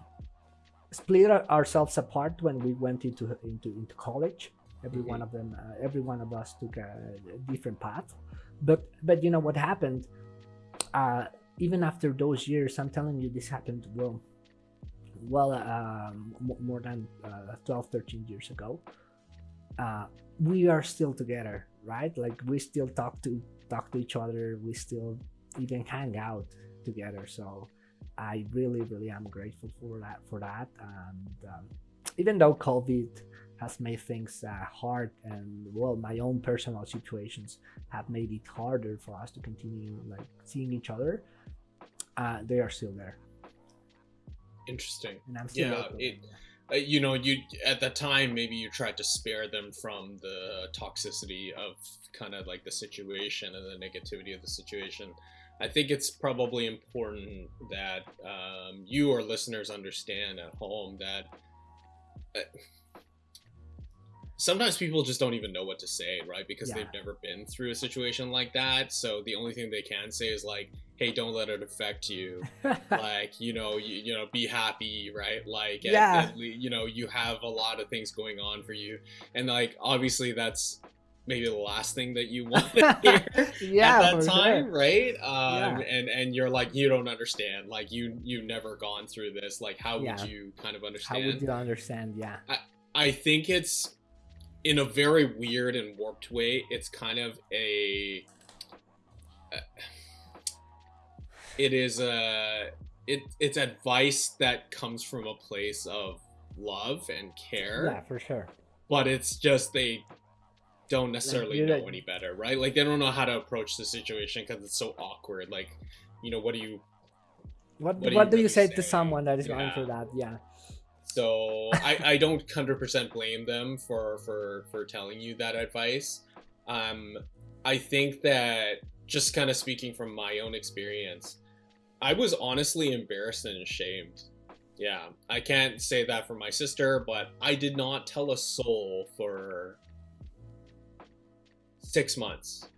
split ourselves apart when we went into into into college. Every Mhm. one of them, uh, every one of us took a, a different path. But but you know what happened? Uh, even after those years, I'm telling you, this happened well, well um, mo- more than uh, 12, 13 years ago uh, we are still together, right? Like we still talk to talk to each other. We still even hang out together. So I really, really am grateful for that. For that, and um, even though COVID has made things uh, hard, and well, my own personal situations have made it harder for us to continue like seeing each other. Uh, they are still there, Interesting. and I'm still. Yeah, it- Uh, you know, you at the time maybe you tried to spare them from the toxicity of kind of like the situation and the negativity of the situation. I think it's probably important that um, you or listeners understand at home that uh, sometimes people just don't even know what to say, right? Because Yeah. they've never been through a situation like that. So the only thing they can say is like, "Hey, don't let it affect you." like you know you, you know be happy right like Yeah. at le- you know you have a lot of things going on for you and like obviously that's maybe the last thing that you want to hear yeah, at that time sure. right um Yeah. and and you're like you don't understand like you you've never gone through this like how would you kind of understand? How would you understand? Yeah. I think it's in a very weird and warped way. It's kind of a. uh, It is a. It it's advice that comes from a place of love and care, Yeah, for sure. but it's just they don't necessarily you're know right. any better, right? Like they don't know how to approach the situation because it's so awkward. Like, you know, what do you What What What, do do you you say really to someone that is going Yeah. through that? Yeah. So I, I don't hundred percent blame them for for for telling you that advice. Um, I think that just kind of speaking from my own experience, I was honestly embarrassed and ashamed. Yeah, I can't say that for my sister, but I did not tell a soul for six months.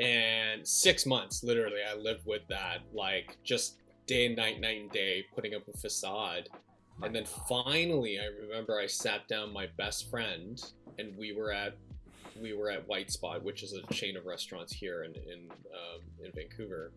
And six months, literally, I lived with that, like just day and night, night and day, putting up a facade. And then finally, I remember I sat down my best friend, and we were at we were at White Spot, which is a chain of restaurants here in in um, in Vancouver.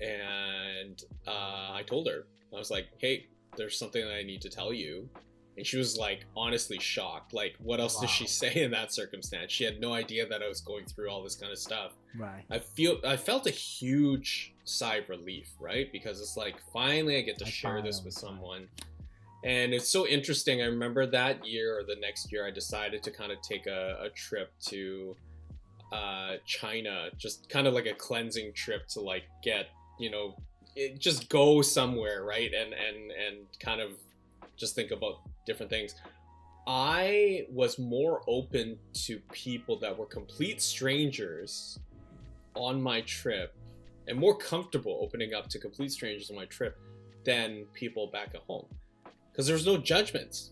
And uh, I told her, I was like, "Hey, there's something that I need to tell you." And she was like, honestly shocked. Like, what else does she say in that circumstance? She had no idea that I was going through all this kind of stuff. Right. I feel I felt a huge sigh of relief, right? Because it's like finally I get to I share this with someone. And it's so interesting. I remember that year or the next year I decided to kind of take a, a trip to uh, China, just kind of like a cleansing trip to like get, you know, it, just go somewhere, right? And and and kind of just think about different things. I was more open to people that were complete strangers on my trip and more comfortable opening up to complete strangers on my trip than people back at home because there's no judgments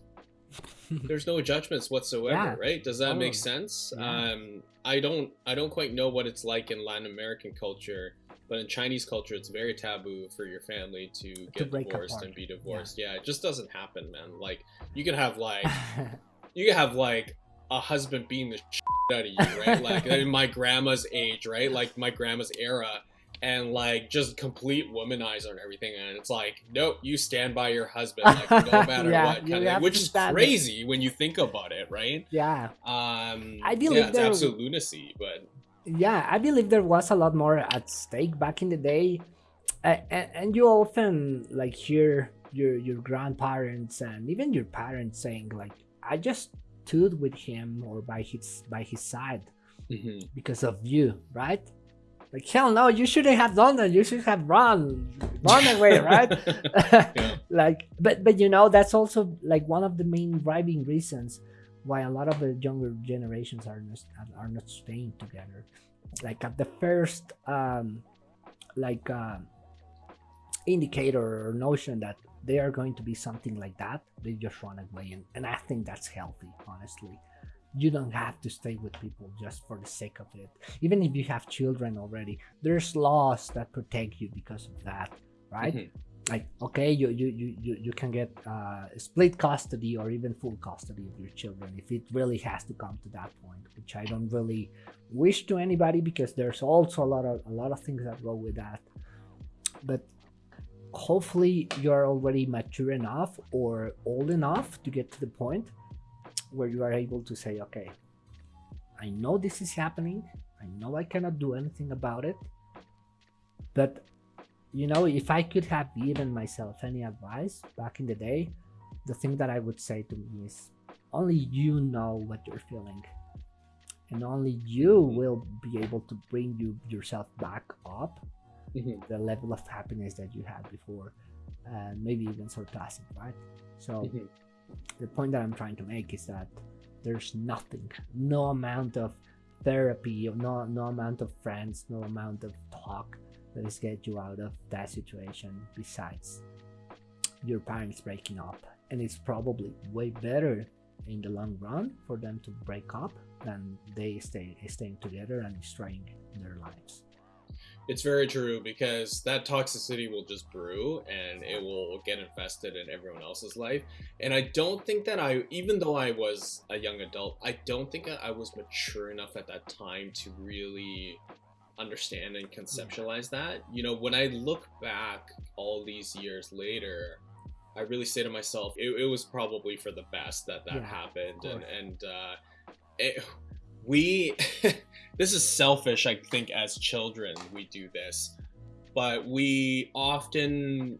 there's no judgments whatsoever Yeah. right does that make sense Yeah. um i don't i don't quite know what it's like in latin american culture but in chinese culture it's very taboo for your family to get break divorced apart. and be divorced yeah. it just doesn't happen man like you can have like you can have like a husband being the shit out of you, right? Like in my grandma's age, right? Like my grandma's era, and like just complete womanizer and everything. And it's like, nope, you stand by your husband, like no matter Yeah, what, kind of, which is crazy when you think about it, right? Yeah, Um, I believe yeah, it's absolute lunacy, but yeah. I believe there was a lot more at stake back in the day, uh, and, and you often like hear your your grandparents and even your parents saying like, "I just stood with him or by his by his side Mhm. because of you," right? Like hell no, you shouldn't have done that. You should have run, run away, right? Yeah. like but but you know that's also like one of the main driving reasons why a lot of the younger generations are not are not staying together. Like at the first um like um indicator or notion that they are going to be something like that they just run away. And, and i think that's healthy honestly. You don't have to stay with people just for the sake of it. Even if you have children already there's laws that protect you because of that right? Mhm. Like okay you you you you, can get uh, split custody or even full custody of your children if it really has to come to that point which i don't really wish to anybody because there's also a lot of a lot of things that go with that. But hopefully you're already mature enough or old enough to get to the point where you are able to say okay i know this is happening. I know i cannot do anything about it but you know if i could have given myself any advice back in the day the thing that i would say to me is only you know what you're feeling and only you will be able to bring you yourself back up Mhm. the level of happiness that you had before and maybe even surpass it right so Mhm. the point that i'm trying to make is that there's nothing no amount of therapy no no amount of friends no amount of talk is get you out of that situation besides your parents breaking up and it's probably way better in the long run for them to break up than they stay staying together and destroying their lives It's very true because that toxicity will just brew and it will get infested in everyone else's life. And I don't think that I, even though I was a young adult, I don't think I was mature enough at that time to really understand and conceptualize that. You know, when I look back all these years later, I really say to myself, it, it was probably for the best that that Yeah, happened. And, and, uh, it, we, this is selfish, I think, as children, we do this, but we often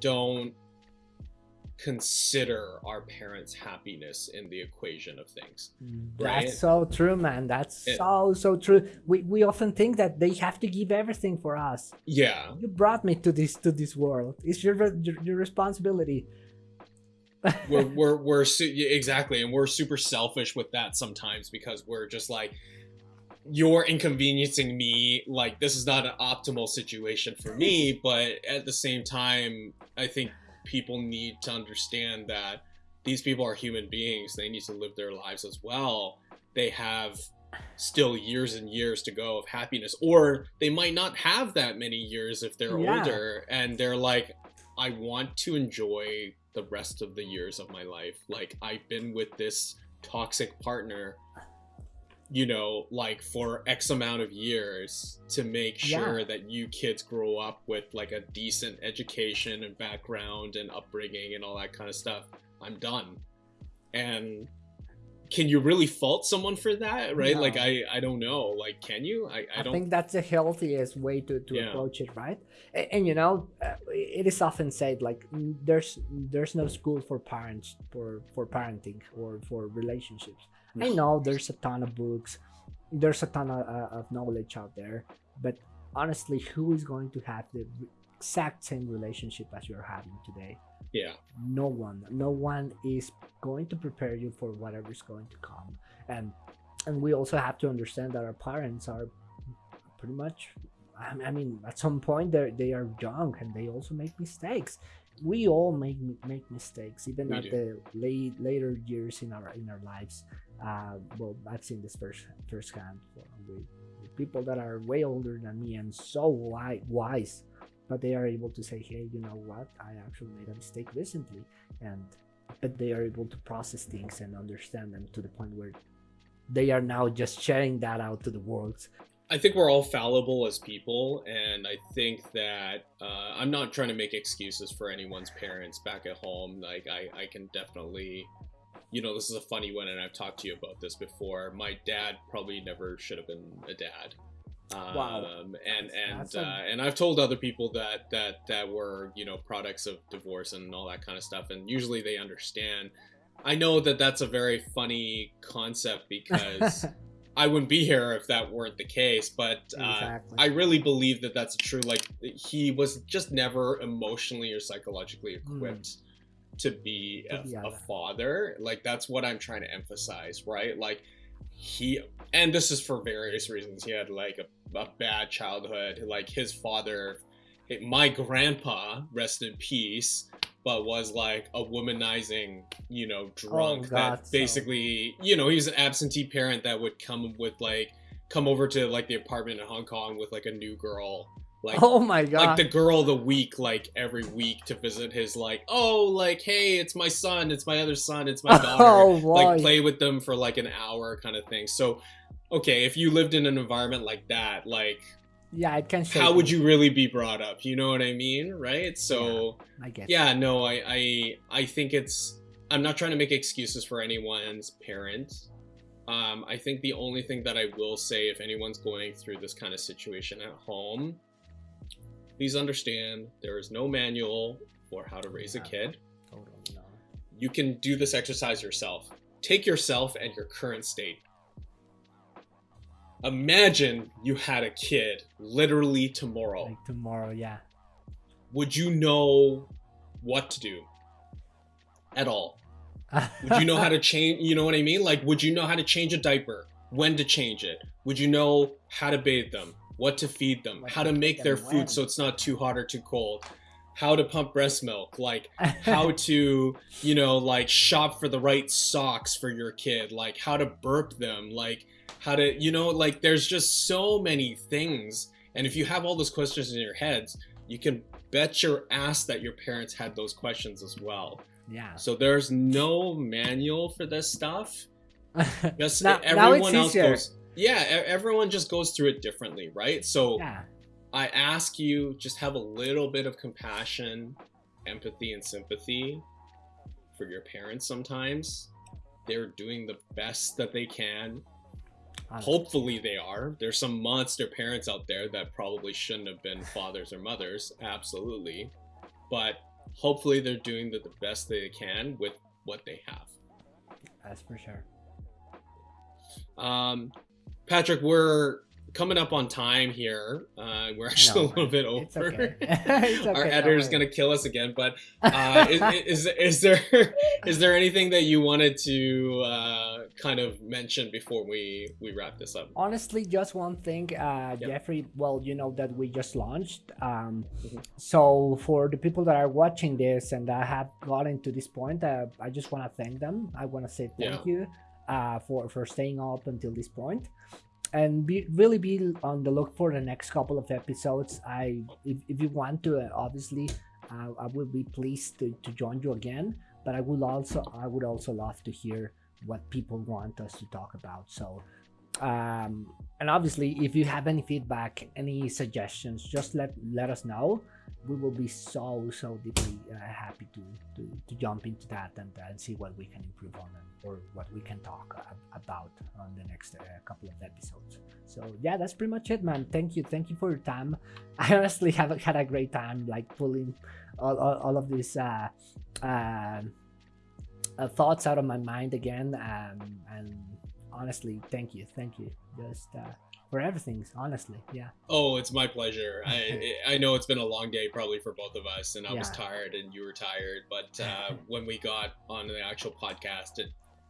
don't consider our parents' happiness in the equation of things. Mm, right. That's so true, man. That's Yeah. so so true. We we often think that they have to give everything for us. Yeah. You brought me to this to this world. It's your your, your responsibility. we're we're we're exactly and we're super selfish with that sometimes because we're just like you're inconveniencing me like this is not an optimal situation for me but at the same time i think people need to understand that these people are human beings they need to live their lives as well they have still years and years to go of happiness or they might not have that many years if they're Yeah. older and they're like I want to enjoy the rest of the years of my life. Like I've been with this toxic partner, you know, like for X amount of years to make Yeah. sure that you kids grow up with like a decent education and background and upbringing and all that kind of stuff. I'm done. And can you really fault someone for that? Right? Like I I don't know. Like can you? I, I I, don't think that's the healthiest way to, to Yeah. approach it, right? And, and you know, uh, it is often said like there's there's no school for parents for for parenting or for relationships. I know there's a ton of books, there's a ton of, uh, of knowledge out there, but honestly, who is going to have the exact same relationship as you're having today? yeah. no one no one is going to prepare you for whatever is going to come and and we also have to understand that our parents are pretty much i I mean at some point they they are young and they also make mistakes we all make make mistakes even We at do. the late later years in our in our lives uh well i've seen this first firsthand with, with people that are way older than me and so wise but they are able to say hey you know what i actually made a mistake recently and but they are able to process things and understand them to the point where they are now just sharing that out to the world I think we're all fallible as people, and I think that uh, I'm not trying to make excuses for anyone's parents back at home. Like, I, I can definitely, you know, this is a funny one, and I've talked to you about this before. My dad probably never should have been a dad. Um, Wow. And and uh, and I've told other people that that that were you know products of divorce and all that kind of stuff, and usually they understand. I know that that's a very funny concept because. I wouldn't be here if that weren't the case. But uh, Exactly. I really believe that that's true. Like he was just never emotionally or psychologically equipped to be, To a, be a a- father. Like that's what I'm trying to emphasize, right? Like he, and this is for various reasons. He had like a, a bad childhood. Like his father, my grandpa, rest in peace. But was like a womanizing, you know, drunk Oh, God, that so- basically, you know, he was an absentee parent that would come with like come over to like the apartment in Hong Kong with like a new girl, like oh my god like the girl of the week, like every week to visit his like, oh, like hey, it's my son, it's my other son, it's my daughter, oh like play with them for like an hour kind of thing. So, okay, if you lived in an environment like that, like yeah it can how would you. really be brought up? You know what I mean, right? So i get yeah no I, I i think it's i'm not trying to make excuses for anyone's parent. Um i think the only thing that i will say if anyone's going through this kind of situation at home please understand there is no manual for how to raise a kid. Totally no. you can do this exercise yourself. Take yourself and your current state. Imagine you had a kid literally tomorrow. Like tomorrow yeah. Would you know what to do? At all? Would you know how to change you know what i mean? Like would you know how to change a diaper? When to change it? Would you know how to bathe them what to feed them What how to make their food when. so it's not too hot or too cold how to pump breast milk like how to you know like shop for the right socks for your kid like how to burp them like how to you know like there's just so many things and if you have all those questions in your heads you can bet your ass that your parents had those questions as well yeah so there's no manual for this stuff just Now- now everyone it's else easier. goes yeah everyone just goes through it differently right so yeah I ask you just have a little bit of compassion, empathy, and sympathy for your parents sometimes. They're doing the best that they can. Hopefully, they are. There's some monster parents out there that probably shouldn't have been fathers or mothers, absolutely. But hopefully, they're doing the, the best they can with what they have. that's for sure Um, Patrick, we're coming up on time here. Uh, we're actually No, a little bit it's over. okay. It's Our okay, don't editor's gonna kill us again. But uh, is, is is there is there anything that you wanted to uh, kind of mention before we we wrap this up? honestly just one thing uh Yep. jeffrey well you know that we just launched um Mhm. so for the people that are watching this and that have gotten to this point uh, i just want to thank them i want to say thank Yeah. you uh for for staying up until this point. And be really be on the look for the next couple of episodes. I if, if you want to uh, obviously uh, i will be pleased to, to join you again but i would also i would also love to hear what people want us to talk about. So um and obviously if you have any feedback any suggestions just let let us know we will be so so deeply uh, happy to, to to jump into that and, and see what we can improve on and, or what we can talk a- about on the next uh, couple of episodes. So yeah that's pretty much it man. Thank you thank you for your time. I honestly have had a great time like pulling all, all, all of these uh, um uh, thoughts out of my mind again um, and honestly thank you thank you. Just uh, for everything honestly yeah Oh, it's my pleasure. I I know it's been a long day probably for both of us, and I was tired and you were tired. But uh, when we got on the actual podcast, it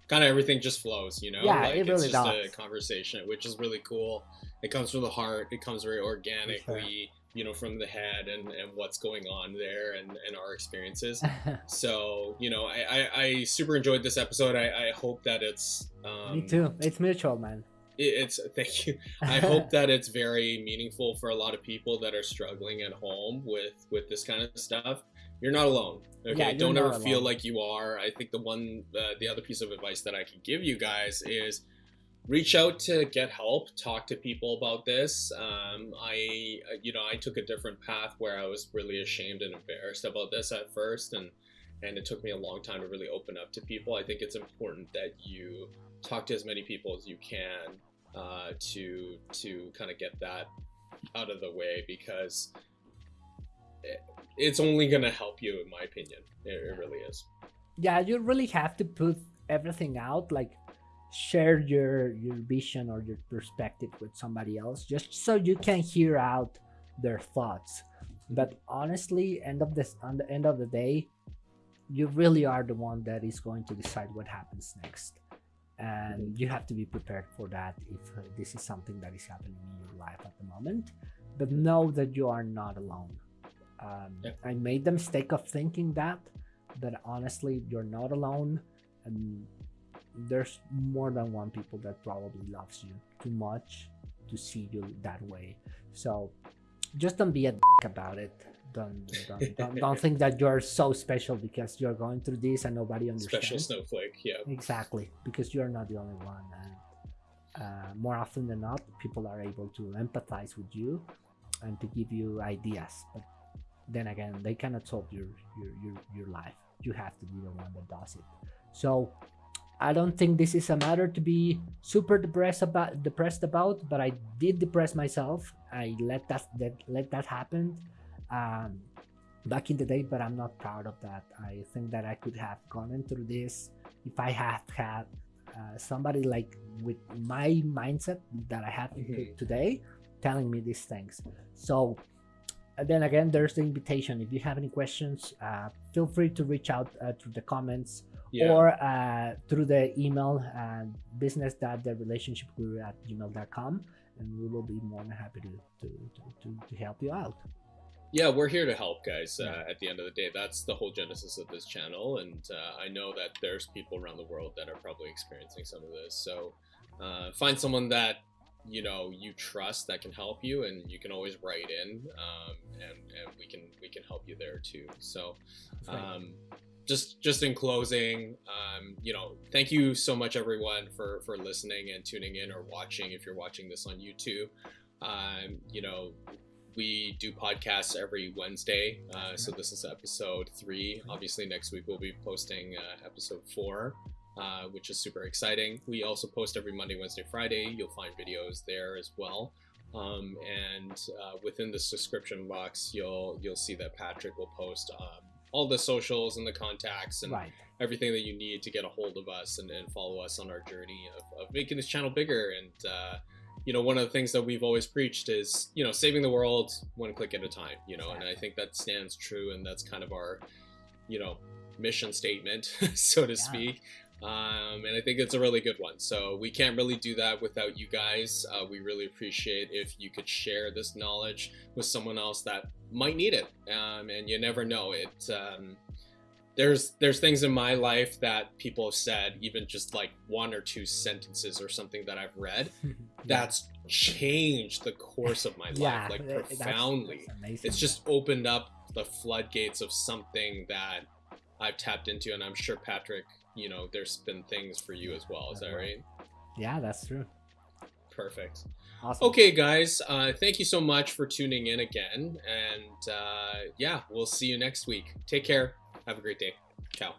kind of everything just flows, you know. Yeah, like, it it's really just does. a conversation, which is really cool. It comes from the heart. It comes very organically, you know, from the head and and what's going on there and and our experiences. So you know, I I, I super enjoyed this episode. I I hope that it's um, me too it's mutual man it- it's thank you i hope that it's very meaningful for a lot of people that are struggling at home with with this kind of stuff you're not alone. Okay, Yeah, don't ever not feel like you are. I think the one, uh, the other piece of advice that I can give you guys is reach out to get help. Talk to people about this. Um, I, uh, you know, I took a different path where I was really ashamed and embarrassed about this at first, and and it took me a long time to really open up to people. I think it's important that you talk to as many people as you can uh, to to kind of get that out of the way because it, it's only going to help you, in my opinion. It, it really is. yeah you really have to put everything out like share your your vision or your perspective with somebody else just so you can hear out their thoughts but honestly end of this on the end of the day you really are the one that is going to decide what happens next and you have to be prepared for that if uh, this is something that is happening in your life at the moment. But know that you are not alone. Um, Yeah. i made the mistake of thinking that but honestly you're not alone. And there's more than one people that probably loves you too much to see you that way. So just don't be a dick about it don't don't, don't, don't think that you're so special because you're going through this and nobody understands Special snowflake. Yeah. exactly because you're not the only one and uh, more often than not people are able to empathize with you and to give you ideas but then again they cannot solve your your your, your life you have to be the one that does it so i don't think this is a matter to be super depressed about depressed about but i did depress myself i let that, that let that happen um back in the day but i'm not proud of that i think that i could have gone through this if i had had uh, somebody like with my mindset that i have Mhm. today telling me these things so and then again there's the invitation if you have any questions uh, feel free to reach out uh, through the comments Yeah. or uh, through the email uh, business that the relationship guru at gmail.com and we will be more than happy to, to, to, to help you out yeah, we're here to help, guys. Uh, at the end of the day, that's the whole genesis of this channel, and uh, I know that there's people around the world that are probably experiencing some of this. So uh, find someone that you know you trust that can help you, and you can always write in, um, and and we can we can help you there too. So um, just just in closing um, you know thank you so much everyone for for listening and tuning in or watching if you're watching this on youtube um, you know we do podcasts every wednesday uh, so this is episode three. Obviously next week we'll be posting uh, episode four uh, which is super exciting. We also post every monday wednesday friday. You'll find videos there as well. Um, and uh, within the subscription box you'll you'll see that patrick will post um, all the socials and the contacts and right. everything that you need to get a hold of us and, and follow us on our journey of, of making this channel bigger. And uh, you know one of the things that we've always preached is you know saving the world one click at a time you know and i think that stands true and that's kind of our you know mission statement so to Yeah. speak. Um, and i think it's a really good one. So we can't really do that without you guys. Uh, we really appreciate if you could share this knowledge with someone else that might need it. Um, and you never know. It um, there's there's things in my life that people have said even just like one or two sentences or something that i've read that's changed the course of my life like that- that's- profoundly. that's amazing. it's just opened up the floodgates of something that i've tapped into and i'm sure patrick you know there's been things for you as well is that right? Yeah that's true. Perfect. Awesome. Okay guys uh thank you so much for tuning in again and uh yeah we'll see you next week. Take care have a great day. Ciao